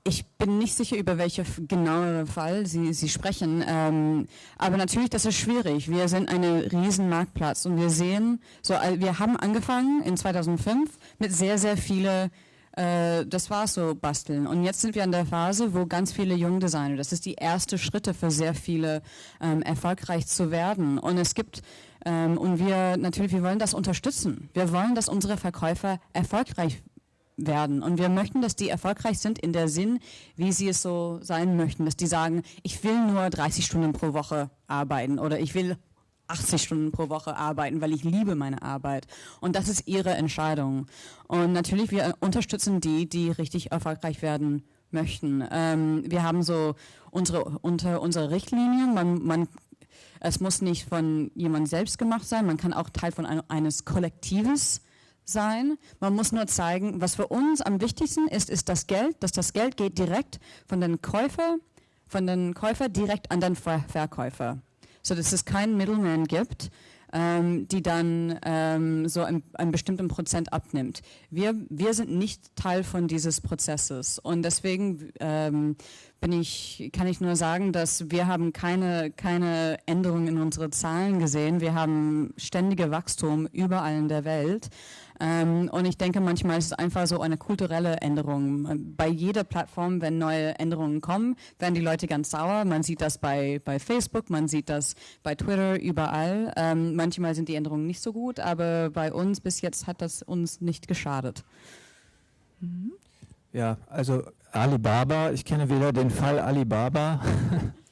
ich bin nicht sicher, über welchen genauen Fall Sie, Sie sprechen. Ähm, aber natürlich, das ist schwierig. Wir sind ein riesen Marktplatz und wir sehen, so, wir haben angefangen in 2005 mit sehr, sehr vielen äh, das war so basteln. Und jetzt sind wir an der Phase, wo ganz viele junge Designer, das ist die erste Schritte für sehr viele, ähm, erfolgreich zu werden. Und es gibt und wir natürlich, wir wollen das unterstützen. Wir wollen, dass unsere Verkäufer erfolgreich werden. Und wir möchten, dass die erfolgreich sind in der Sinn, wie sie es so sein möchten. Dass die sagen, ich will nur 30 Stunden pro Woche arbeiten oder ich will 80 Stunden pro Woche arbeiten, weil ich liebe meine Arbeit. Und das ist ihre Entscheidung. Und natürlich, wir unterstützen die, die richtig erfolgreich werden möchten. Ähm, wir haben so unsere, unter unsere Richtlinien, man, man Es muss nicht von jemand selbst gemacht sein, man kann auch Teil von ein, eines Kollektives sein. Man muss nur zeigen, was für uns am wichtigsten ist, ist das Geld, dass das Geld geht direkt von den Käufer, von den Käufer direkt an den Ver Verkäufer. So dass es keinen Middleman gibt, ähm, die dann ähm, so einen, bestimmten Prozent abnimmt. Wir, wir sind nicht Teil von dieses Prozesses und deswegen ähm, bin ich, kann ich nur sagen, dass wir haben keine, keine Änderungen in unsere Zahlen gesehen. Wir haben ständige Wachstum überall in der Welt. Ähm, und ich denke, manchmal ist es einfach so eine kulturelle Änderung. Bei jeder Plattform, wenn neue Änderungen kommen, werden die Leute ganz sauer. Man sieht das bei, bei Facebook, man sieht das bei Twitter, überall. Ähm, manchmal sind die Änderungen nicht so gut, aber bei uns bis jetzt hat das uns nicht geschadet. Mhm. Ja, also Alibaba, ich kenne weder den Fall Alibaba,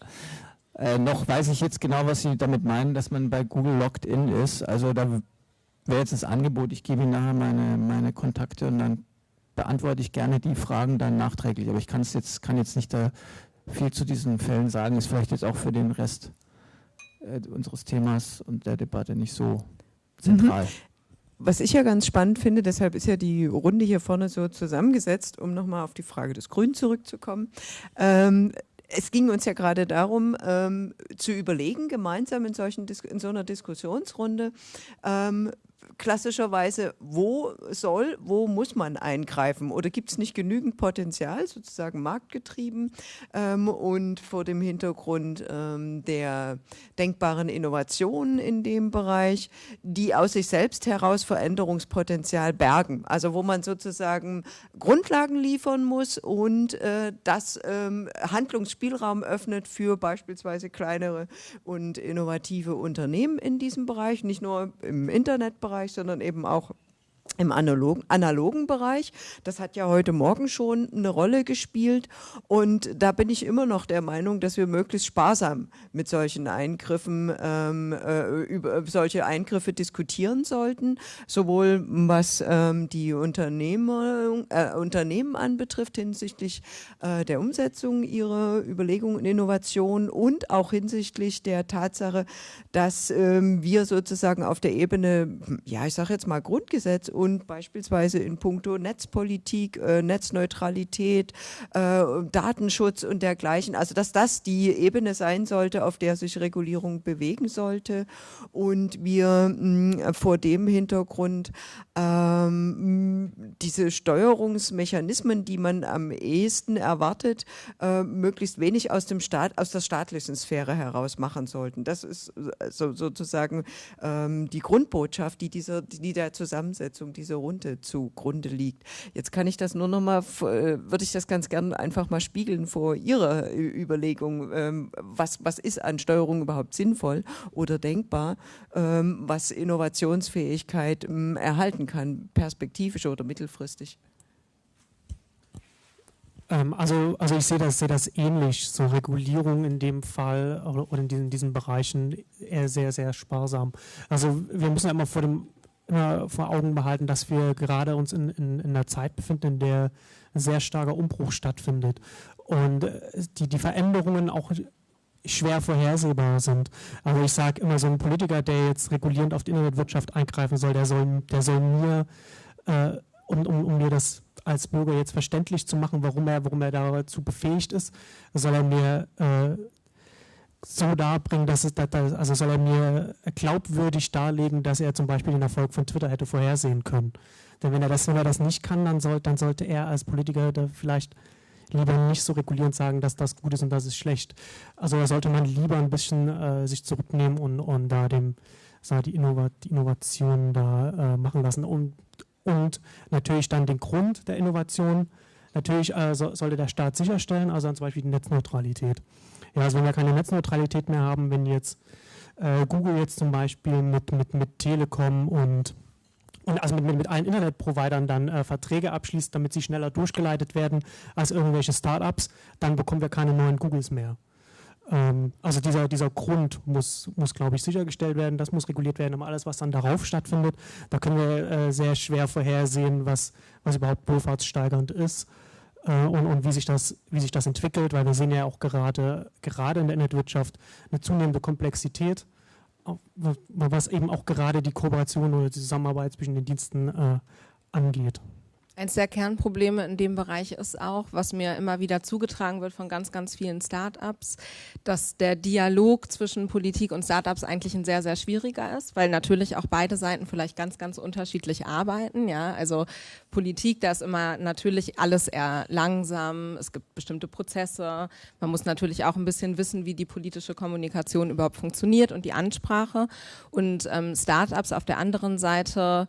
[LAUGHS] äh, noch weiß ich jetzt genau, was Sie damit meinen, dass man bei Google locked in ist. Also da wäre jetzt das Angebot, ich gebe Ihnen nachher meine, meine Kontakte und dann beantworte ich gerne die Fragen dann nachträglich. Aber ich kann es jetzt, kann jetzt nicht da viel zu diesen Fällen sagen, ist vielleicht jetzt auch für den Rest äh, unseres Themas und der Debatte nicht so zentral. Mhm. Was ich ja ganz spannend finde, deshalb ist ja die Runde hier vorne so zusammengesetzt, um nochmal auf die Frage des Grünen zurückzukommen. Ähm, es ging uns ja gerade darum, ähm, zu überlegen, gemeinsam in, solchen, in so einer Diskussionsrunde, ähm, klassischerweise, wo soll, wo muss man eingreifen? Oder gibt es nicht genügend Potenzial, sozusagen marktgetrieben ähm, und vor dem Hintergrund ähm, der denkbaren Innovationen in dem Bereich, die aus sich selbst heraus Veränderungspotenzial bergen? Also wo man sozusagen Grundlagen liefern muss und äh, das ähm, Handlungsspielraum öffnet für beispielsweise kleinere und innovative Unternehmen in diesem Bereich, nicht nur im Internetbereich, Bereich, sondern eben auch im analogen, analogen Bereich. Das hat ja heute Morgen schon eine Rolle gespielt und da bin ich immer noch der Meinung, dass wir möglichst sparsam mit solchen Eingriffen, ähm, äh, über solche Eingriffe diskutieren sollten, sowohl was ähm, die Unternehmer, äh, Unternehmen anbetrifft hinsichtlich äh, der Umsetzung ihrer Überlegungen und Innovationen und auch hinsichtlich der Tatsache, dass ähm, wir sozusagen auf der Ebene, ja ich sage jetzt mal Grundgesetz und beispielsweise in puncto Netzpolitik, äh, Netzneutralität, äh, Datenschutz und dergleichen. Also dass das die Ebene sein sollte, auf der sich Regulierung bewegen sollte und wir mh, vor dem Hintergrund ähm, diese Steuerungsmechanismen, die man am ehesten erwartet, äh, möglichst wenig aus dem Staat, aus der staatlichen Sphäre heraus machen sollten. Das ist so, sozusagen ähm, die Grundbotschaft, die dieser, die der Zusammensetzung Entwicklung dieser Runde zugrunde liegt. Jetzt kann ich das nur noch mal, äh, würde ich das ganz gerne einfach mal spiegeln vor Ihrer Überlegung, ähm, was, was ist an Steuerung überhaupt sinnvoll oder denkbar, ähm, was Innovationsfähigkeit ähm, erhalten kann, perspektivisch oder mittelfristig. Also, also ich sehe das, sehe das ähnlich, so Regulierung in dem Fall oder in diesen, diesen Bereichen eher sehr, sehr sparsam. Also wir müssen ja immer vor dem immer vor Augen behalten, dass wir gerade uns in, in, in einer Zeit befinden, in der ein sehr starker Umbruch stattfindet und äh, die, die Veränderungen auch schwer vorhersehbar sind. Also ich sage immer, so ein Politiker, der jetzt regulierend auf die Internetwirtschaft eingreifen soll, der soll, der soll mir, äh, um, um, um mir das als Bürger jetzt verständlich zu machen, warum er, warum er dazu befähigt ist, soll er mir äh, so darbringen, dass es, also soll er mir glaubwürdig darlegen, dass er zum Beispiel den Erfolg von Twitter hätte vorhersehen können. Denn wenn er das, wenn er das nicht kann, dann, soll, dann sollte er als Politiker vielleicht lieber nicht so regulierend sagen, dass das gut ist und das ist schlecht. Also da sollte man lieber ein bisschen äh, sich zurücknehmen und, und da dem, sag, die, Innovat die Innovation da äh, machen lassen. Und, und natürlich dann den Grund der Innovation, natürlich äh, so, sollte der Staat sicherstellen, also zum Beispiel die Netzneutralität. Ja, also wenn wir keine Netzneutralität mehr haben, wenn jetzt äh, Google jetzt zum Beispiel mit, mit, mit Telekom und und also mit, mit, mit allen Internetprovidern dann äh, Verträge abschließt, damit sie schneller durchgeleitet werden als irgendwelche Startups, dann bekommen wir keine neuen Googles mehr. Ähm, also dieser, dieser Grund muss, muss glaube ich, sichergestellt werden, das muss reguliert werden, aber alles, was dann darauf stattfindet, da können wir äh, sehr schwer vorhersehen, was, was überhaupt wohlfahrtssteigernd ist. äh, und, und wie, sich das, wie sich das entwickelt, weil wir sehen ja auch gerade, gerade in der Internetwirtschaft eine zunehmende Komplexität, was eben auch gerade die Kooperation oder die Zusammenarbeit zwischen den Diensten äh, angeht. Eins der Kernprobleme in dem Bereich ist auch, was mir immer wieder zugetragen wird von ganz, ganz vielen Startups, dass der Dialog zwischen Politik und Startups eigentlich ein sehr, sehr schwieriger ist, weil natürlich auch beide Seiten vielleicht ganz, ganz unterschiedlich arbeiten. Ja, also Politik, da ist immer natürlich alles eher langsam. Es gibt bestimmte Prozesse. Man muss natürlich auch ein bisschen wissen, wie die politische Kommunikation überhaupt funktioniert und die Ansprache. Und ähm, Startups auf der anderen Seite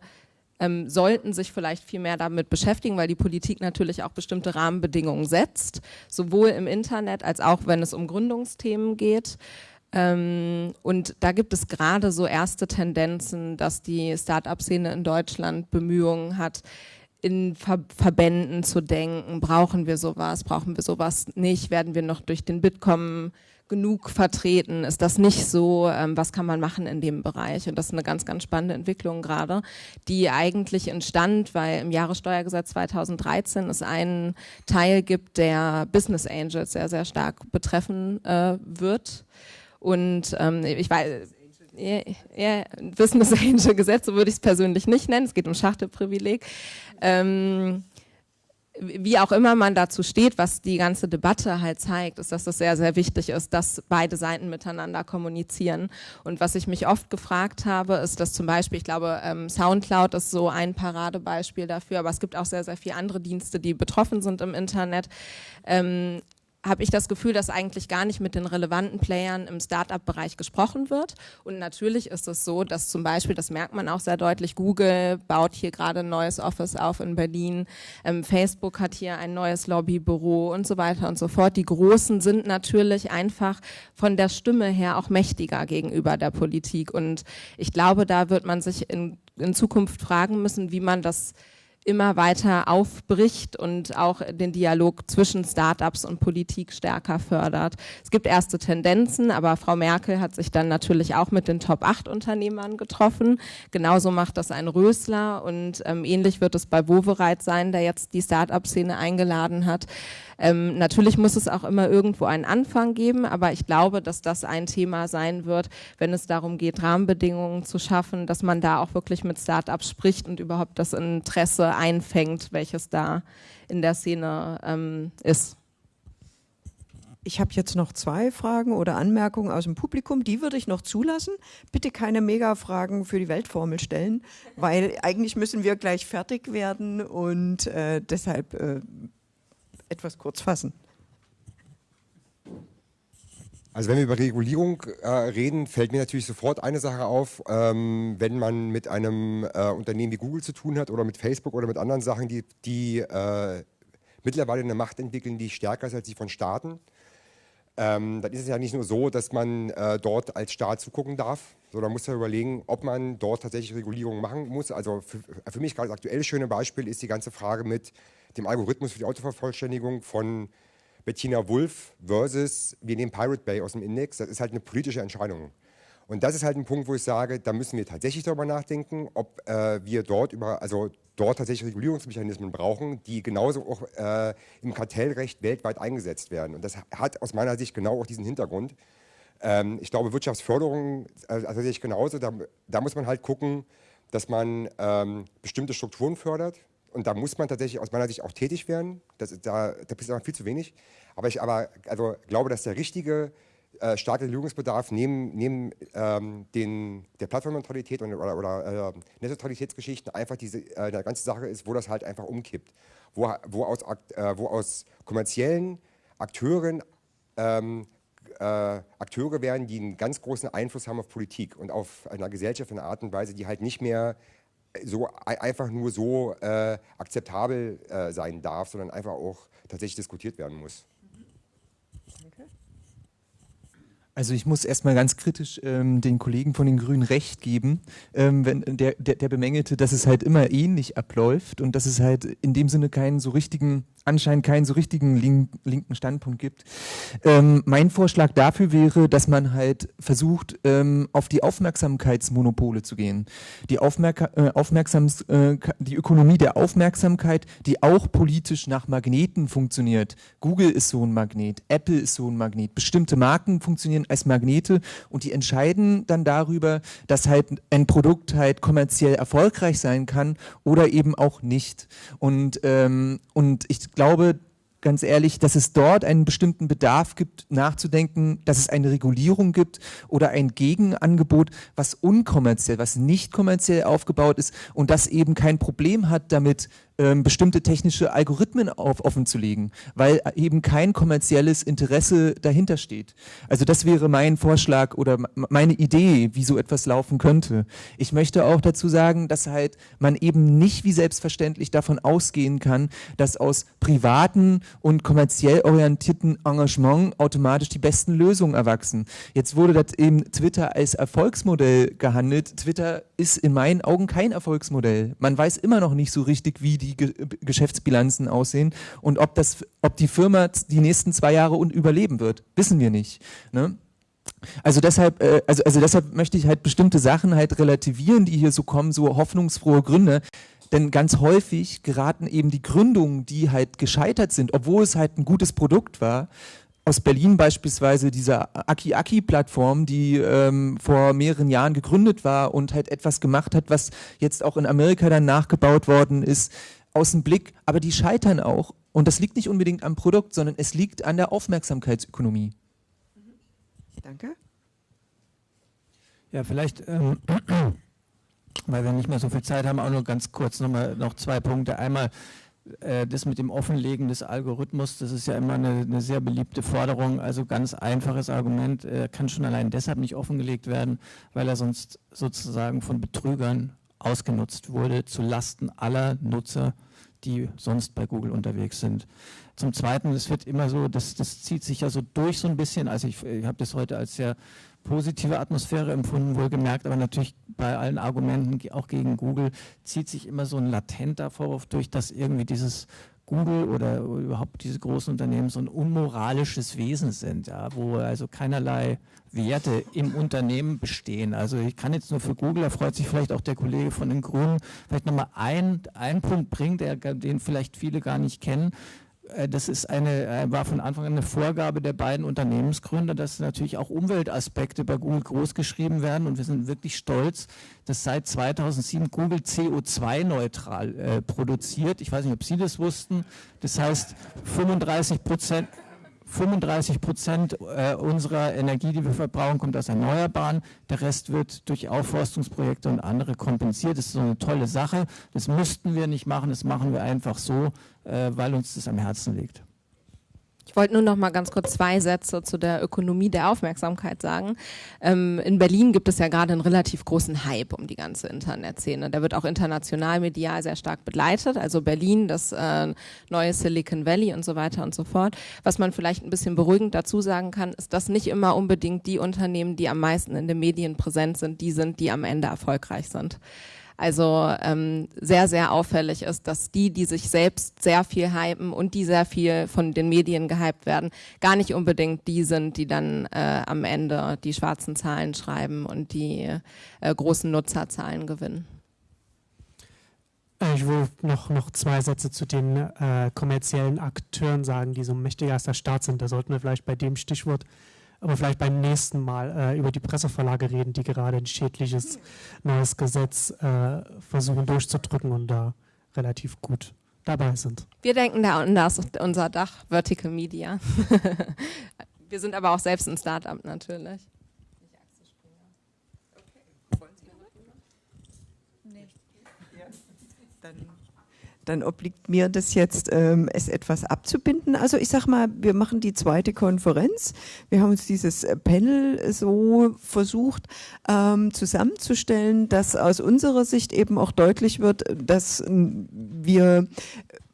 ähm, sollten sich vielleicht viel mehr damit beschäftigen, weil die Politik natürlich auch bestimmte Rahmenbedingungen setzt, sowohl im Internet als auch wenn es um Gründungsthemen geht. Ähm, und da gibt es gerade so erste Tendenzen, dass die Start-up-Szene in Deutschland Bemühungen hat, in Ver Verbänden zu denken, brauchen wir sowas, brauchen wir sowas nicht, werden wir noch durch den Bitkom genug vertreten? Ist das nicht so? Ähm, was kann man machen in dem Bereich? Und das ist eine ganz, ganz spannende Entwicklung gerade, die eigentlich entstand, weil im Jahressteuergesetz 2013 es einen Teil gibt, der Business Angels sehr, sehr stark betreffen äh, wird. Und ähm, ich weiß, ja, ja, Business Angel Gesetze würde ich es persönlich nicht nennen. Es geht um Schachtelprivileg. Ähm, wie auch immer man dazu steht, was die ganze Debatte halt zeigt, ist, dass das sehr, sehr wichtig ist, dass beide Seiten miteinander kommunizieren. Und was ich mich oft gefragt habe, ist, dass zum Beispiel, ich glaube, ähm, Soundcloud ist so ein Paradebeispiel dafür, aber es gibt auch sehr, sehr viele andere Dienste, die betroffen sind im Internet. Habe ich das Gefühl, dass eigentlich gar nicht mit den relevanten Playern im Startup-Bereich gesprochen wird. Und natürlich ist es so, dass zum Beispiel, das merkt man auch sehr deutlich, Google baut hier gerade ein neues Office auf in Berlin, ähm, Facebook hat hier ein neues Lobbybüro und so weiter und so fort. Die Großen sind natürlich einfach von der Stimme her auch mächtiger gegenüber der Politik. Und ich glaube, da wird man sich in, in Zukunft fragen müssen, wie man das immer weiter aufbricht und auch den Dialog zwischen Startups und Politik stärker fördert. Es gibt erste Tendenzen, aber Frau Merkel hat sich dann natürlich auch mit den Top 8 Unternehmern getroffen. Genauso macht das ein Rösler und ähm, ähnlich wird es bei Wovereit sein, der jetzt die Startup-Szene eingeladen hat. Ähm, natürlich muss es auch immer irgendwo einen Anfang geben, aber ich glaube, dass das ein Thema sein wird, wenn es darum geht, Rahmenbedingungen zu schaffen, dass man da auch wirklich mit Startups spricht und überhaupt das Interesse einfängt, welches da in der Szene ähm, ist. Ich habe jetzt noch zwei Fragen oder Anmerkungen aus dem Publikum, die würde ich noch zulassen. Bitte keine Mega-Fragen für die Weltformel stellen, weil eigentlich müssen wir gleich fertig werden und äh, deshalb äh, etwas kurz fassen. Also wenn wir über Regulierung äh, reden, fällt mir natürlich sofort eine Sache auf, ähm, wenn man mit einem äh, Unternehmen wie Google zu tun hat oder mit Facebook oder mit anderen Sachen, die, die äh, mittlerweile eine Macht entwickeln, die stärker ist als die von Staaten. Ähm, dann ist es ja nicht nur so, dass man äh, dort als Staat zugucken darf, sondern muss ja überlegen, ob man dort tatsächlich Regulierungen machen muss. Also für, für mich gerade das aktuelle schöne Beispiel ist die ganze Frage mit dem Algorithmus für die Autovervollständigung von Bettina Wulff versus wir nehmen Pirate Bay aus dem Index. Das ist halt eine politische Entscheidung. Und das ist halt ein Punkt, wo ich sage, da müssen wir tatsächlich darüber nachdenken, ob äh, wir dort über, also dort tatsächlich Regulierungsmechanismen brauchen, die genauso auch äh, im Kartellrecht weltweit eingesetzt werden. Und das hat aus meiner Sicht genau auch diesen Hintergrund. Ähm, ich glaube, Wirtschaftsförderung äh, also tatsächlich genauso. Da, da, muss man halt gucken, dass man ähm, bestimmte Strukturen fördert, und da muss man tatsächlich aus meiner Sicht auch tätig werden. Das, da, da ist aber viel zu wenig. Aber ich aber, also, glaube, dass der richtige äh, staatliche Lösungsbedarf neben, neben ähm, den, der Plattformneutralität oder, oder äh, Netzneutralitätsgeschichten einfach diese äh, eine ganze Sache ist, wo das halt einfach umkippt. Wo, wo, aus, äh, wo aus kommerziellen Akteuren ähm, äh, Akteure werden, die einen ganz großen Einfluss haben auf Politik und auf einer Gesellschaft in einer Art und Weise, die halt nicht mehr so einfach nur so äh, akzeptabel äh, sein darf, sondern einfach auch tatsächlich diskutiert werden muss. Also ich muss erstmal ganz kritisch ähm, den Kollegen von den Grünen recht geben, ähm, wenn der, der, der bemängelte, dass es halt immer ähnlich abläuft und dass es halt in dem Sinne keinen so richtigen anscheinend keinen so richtigen link, linken Standpunkt gibt. Ähm, mein Vorschlag dafür wäre, dass man halt versucht, ähm, auf die Aufmerksamkeitsmonopole zu gehen. Die, Aufmerk äh, Aufmerksams äh, die Ökonomie der Aufmerksamkeit, die auch politisch nach Magneten funktioniert. Google ist so ein Magnet, Apple ist so ein Magnet. Bestimmte Marken funktionieren als Magnete und die entscheiden dann darüber, dass halt ein Produkt halt kommerziell erfolgreich sein kann oder eben auch nicht. Und, ähm, und ich glaube, ganz ehrlich, dass es dort einen bestimmten Bedarf gibt, nachzudenken, dass es eine Regulierung gibt oder ein Gegenangebot, was unkommerziell, was nicht kommerziell aufgebaut ist und das eben kein Problem hat damit, ähm, bestimmte technische Algorithmen auf, offen zu legen, weil eben kein kommerzielles Interesse dahinter steht. Also das wäre mein Vorschlag oder meine Idee, wie so etwas laufen könnte. Ich möchte auch dazu sagen, dass halt man eben nicht wie selbstverständlich davon ausgehen kann, dass aus privaten und kommerziell orientierten Engagement automatisch die besten Lösungen erwachsen. Jetzt wurde das eben Twitter als Erfolgsmodell gehandelt. Twitter ist in meinen Augen kein Erfolgsmodell. Man weiß immer noch nicht so richtig, wie die Ge Geschäftsbilanzen aussehen und ob, das, ob die Firma die nächsten zwei Jahre überleben wird, wissen wir nicht. Ne? Also deshalb, äh, also, also deshalb möchte ich halt bestimmte Sachen halt relativieren, die hier so kommen, so hoffnungsfrohe Gründe. Denn ganz häufig geraten eben die Gründungen, die halt gescheitert sind, obwohl es halt ein gutes Produkt war, aus Berlin beispielsweise diese Aki-Aki-Plattform, die ähm, vor mehreren Jahren gegründet war und halt etwas gemacht hat, was jetzt auch in Amerika dann nachgebaut worden ist, aus dem Blick, aber die scheitern auch. Und das liegt nicht unbedingt am Produkt, sondern es liegt an der Aufmerksamkeitsökonomie. Danke. Ja, vielleicht, ähm, [CLEARS THROAT] weil wir nicht mehr so viel Zeit haben, auch nur ganz kurz nochmal noch zwei Punkte. Einmal äh, das mit dem Offenlegen des Algorithmus, das ist ja immer eine, eine sehr beliebte Forderung. Also ganz einfaches Argument, er kann schon allein deshalb nicht offengelegt werden, weil er sonst sozusagen von Betrügern ausgenutzt wurde zu Lasten aller Nutzer, die sonst bei Google unterwegs sind. Zum Zweiten, es wird immer so, das, das zieht sich ja so durch so ein bisschen, also ich, ich habe das heute als sehr positive Atmosphäre empfunden, wohlgemerkt, aber natürlich bei allen Argumenten, auch gegen Google, zieht sich immer so ein latenter Vorwurf durch, dass irgendwie dieses Google oder überhaupt diese großen Unternehmen so ein unmoralisches Wesen sind, ja, wo also keinerlei Werte im Unternehmen bestehen. Also ich kann jetzt nur für Google, da freut sich vielleicht auch der Kollege von den Grünen, vielleicht nochmal einen, Punkt bringen, der, den vielleicht viele gar nicht kennen. Äh, das ist eine, äh, war von Anfang an eine Vorgabe der beiden Unternehmensgründer, dass natürlich auch Umweltaspekte bei Google großgeschrieben werden. Und wir sind wirklich stolz, dass seit 2007 Google CO2-neutral äh, produziert. Ich weiß nicht, ob Sie das wussten. Das heißt, 35 Prozent 35 Prozent äh, unserer Energie, die wir verbrauchen, kommt aus Erneuerbaren. Der Rest wird durch Aufforstungsprojekte und andere kompensiert. Das ist so eine tolle Sache. Das müssten wir nicht machen. Das machen wir einfach so, äh, weil uns das am Herzen liegt. Ich wollte nur noch mal ganz kurz zwei Sätze zu der Ökonomie der Aufmerksamkeit sagen. Ähm, in Berlin gibt es ja gerade einen relativ großen Hype um die ganze Internetszene. Der wird auch international medial sehr stark begleitet. Also Berlin, das äh, neue Silicon Valley und so weiter und so fort. Was man vielleicht ein bisschen beruhigend dazu sagen kann, ist, dass nicht immer unbedingt die Unternehmen, die am meisten in den Medien präsent sind, die sind, die am Ende erfolgreich sind. Also ähm, sehr, sehr auffällig ist, dass die, die sich selbst sehr viel hypen und die sehr viel von den Medien gehypt werden, gar nicht unbedingt die sind, die dann äh, am Ende die schwarzen Zahlen schreiben und die äh, großen Nutzerzahlen gewinnen. Äh, ich will noch, noch zwei Sätze zu den äh, kommerziellen Akteuren sagen, die so mächtiger als der Staat sind. Da sollten wir vielleicht bei dem Stichwort aber vielleicht beim nächsten Mal äh, über die Presseverlage reden, die gerade ein schädliches neues Gesetz äh, versuchen durchzudrücken und da relativ gut dabei sind. Wir denken da an das, unser Dach Vertical Media. [LAUGHS] Wir sind aber auch selbst ein Startup natürlich. dann obliegt mir das jetzt, ähm, es etwas abzubinden. Also ich sag mal, wir machen die zweite Konferenz. Wir haben uns dieses Panel so versucht ähm, zusammenzustellen, dass aus unserer Sicht eben auch deutlich wird, dass wir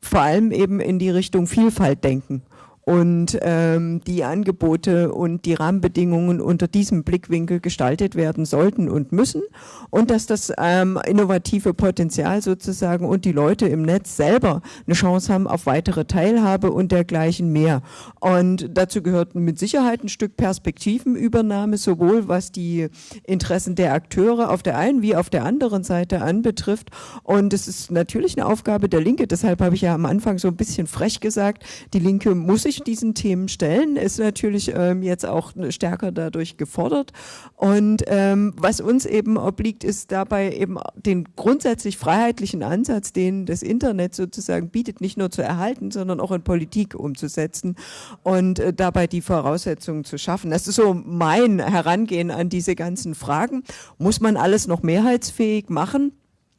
vor allem eben in die Richtung Vielfalt denken und ähm, die Angebote und die Rahmenbedingungen unter diesem Blickwinkel gestaltet werden sollten und müssen und dass das ähm, innovative Potenzial sozusagen und die Leute im Netz selber eine Chance haben auf weitere Teilhabe und dergleichen mehr. Und dazu gehört mit Sicherheit ein Stück Perspektivenübernahme, sowohl was die Interessen der Akteure auf der einen wie auf der anderen Seite anbetrifft. Und es ist natürlich eine Aufgabe der Linke, deshalb habe ich ja am Anfang so ein bisschen frech gesagt, die Linke muss sich diesen Themen stellen, ist natürlich ähm, jetzt auch stärker dadurch gefordert. Und ähm, was uns eben obliegt, ist dabei eben den grundsätzlich freiheitlichen Ansatz, den das Internet sozusagen bietet, nicht nur zu erhalten, sondern auch in Politik umzusetzen und äh, dabei die Voraussetzungen zu schaffen. Das ist so mein Herangehen an diese ganzen Fragen. Muss man alles noch mehrheitsfähig machen?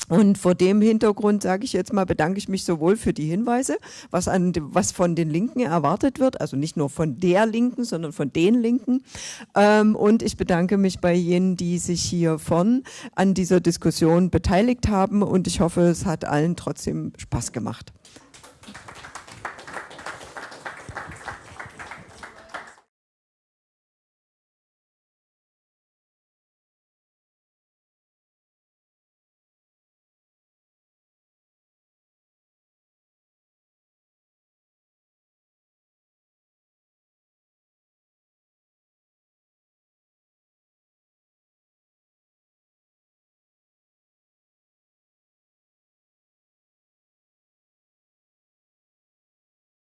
Und vor dem Hintergrund sage ich jetzt mal, bedanke ich mich sowohl für die Hinweise, was, an, was von den Linken erwartet wird, also nicht nur von der Linken, sondern von den Linken. Ähm, und ich bedanke mich bei jenen, die sich hier von an dieser Diskussion beteiligt haben. Und ich hoffe, es hat allen trotzdem Spaß gemacht.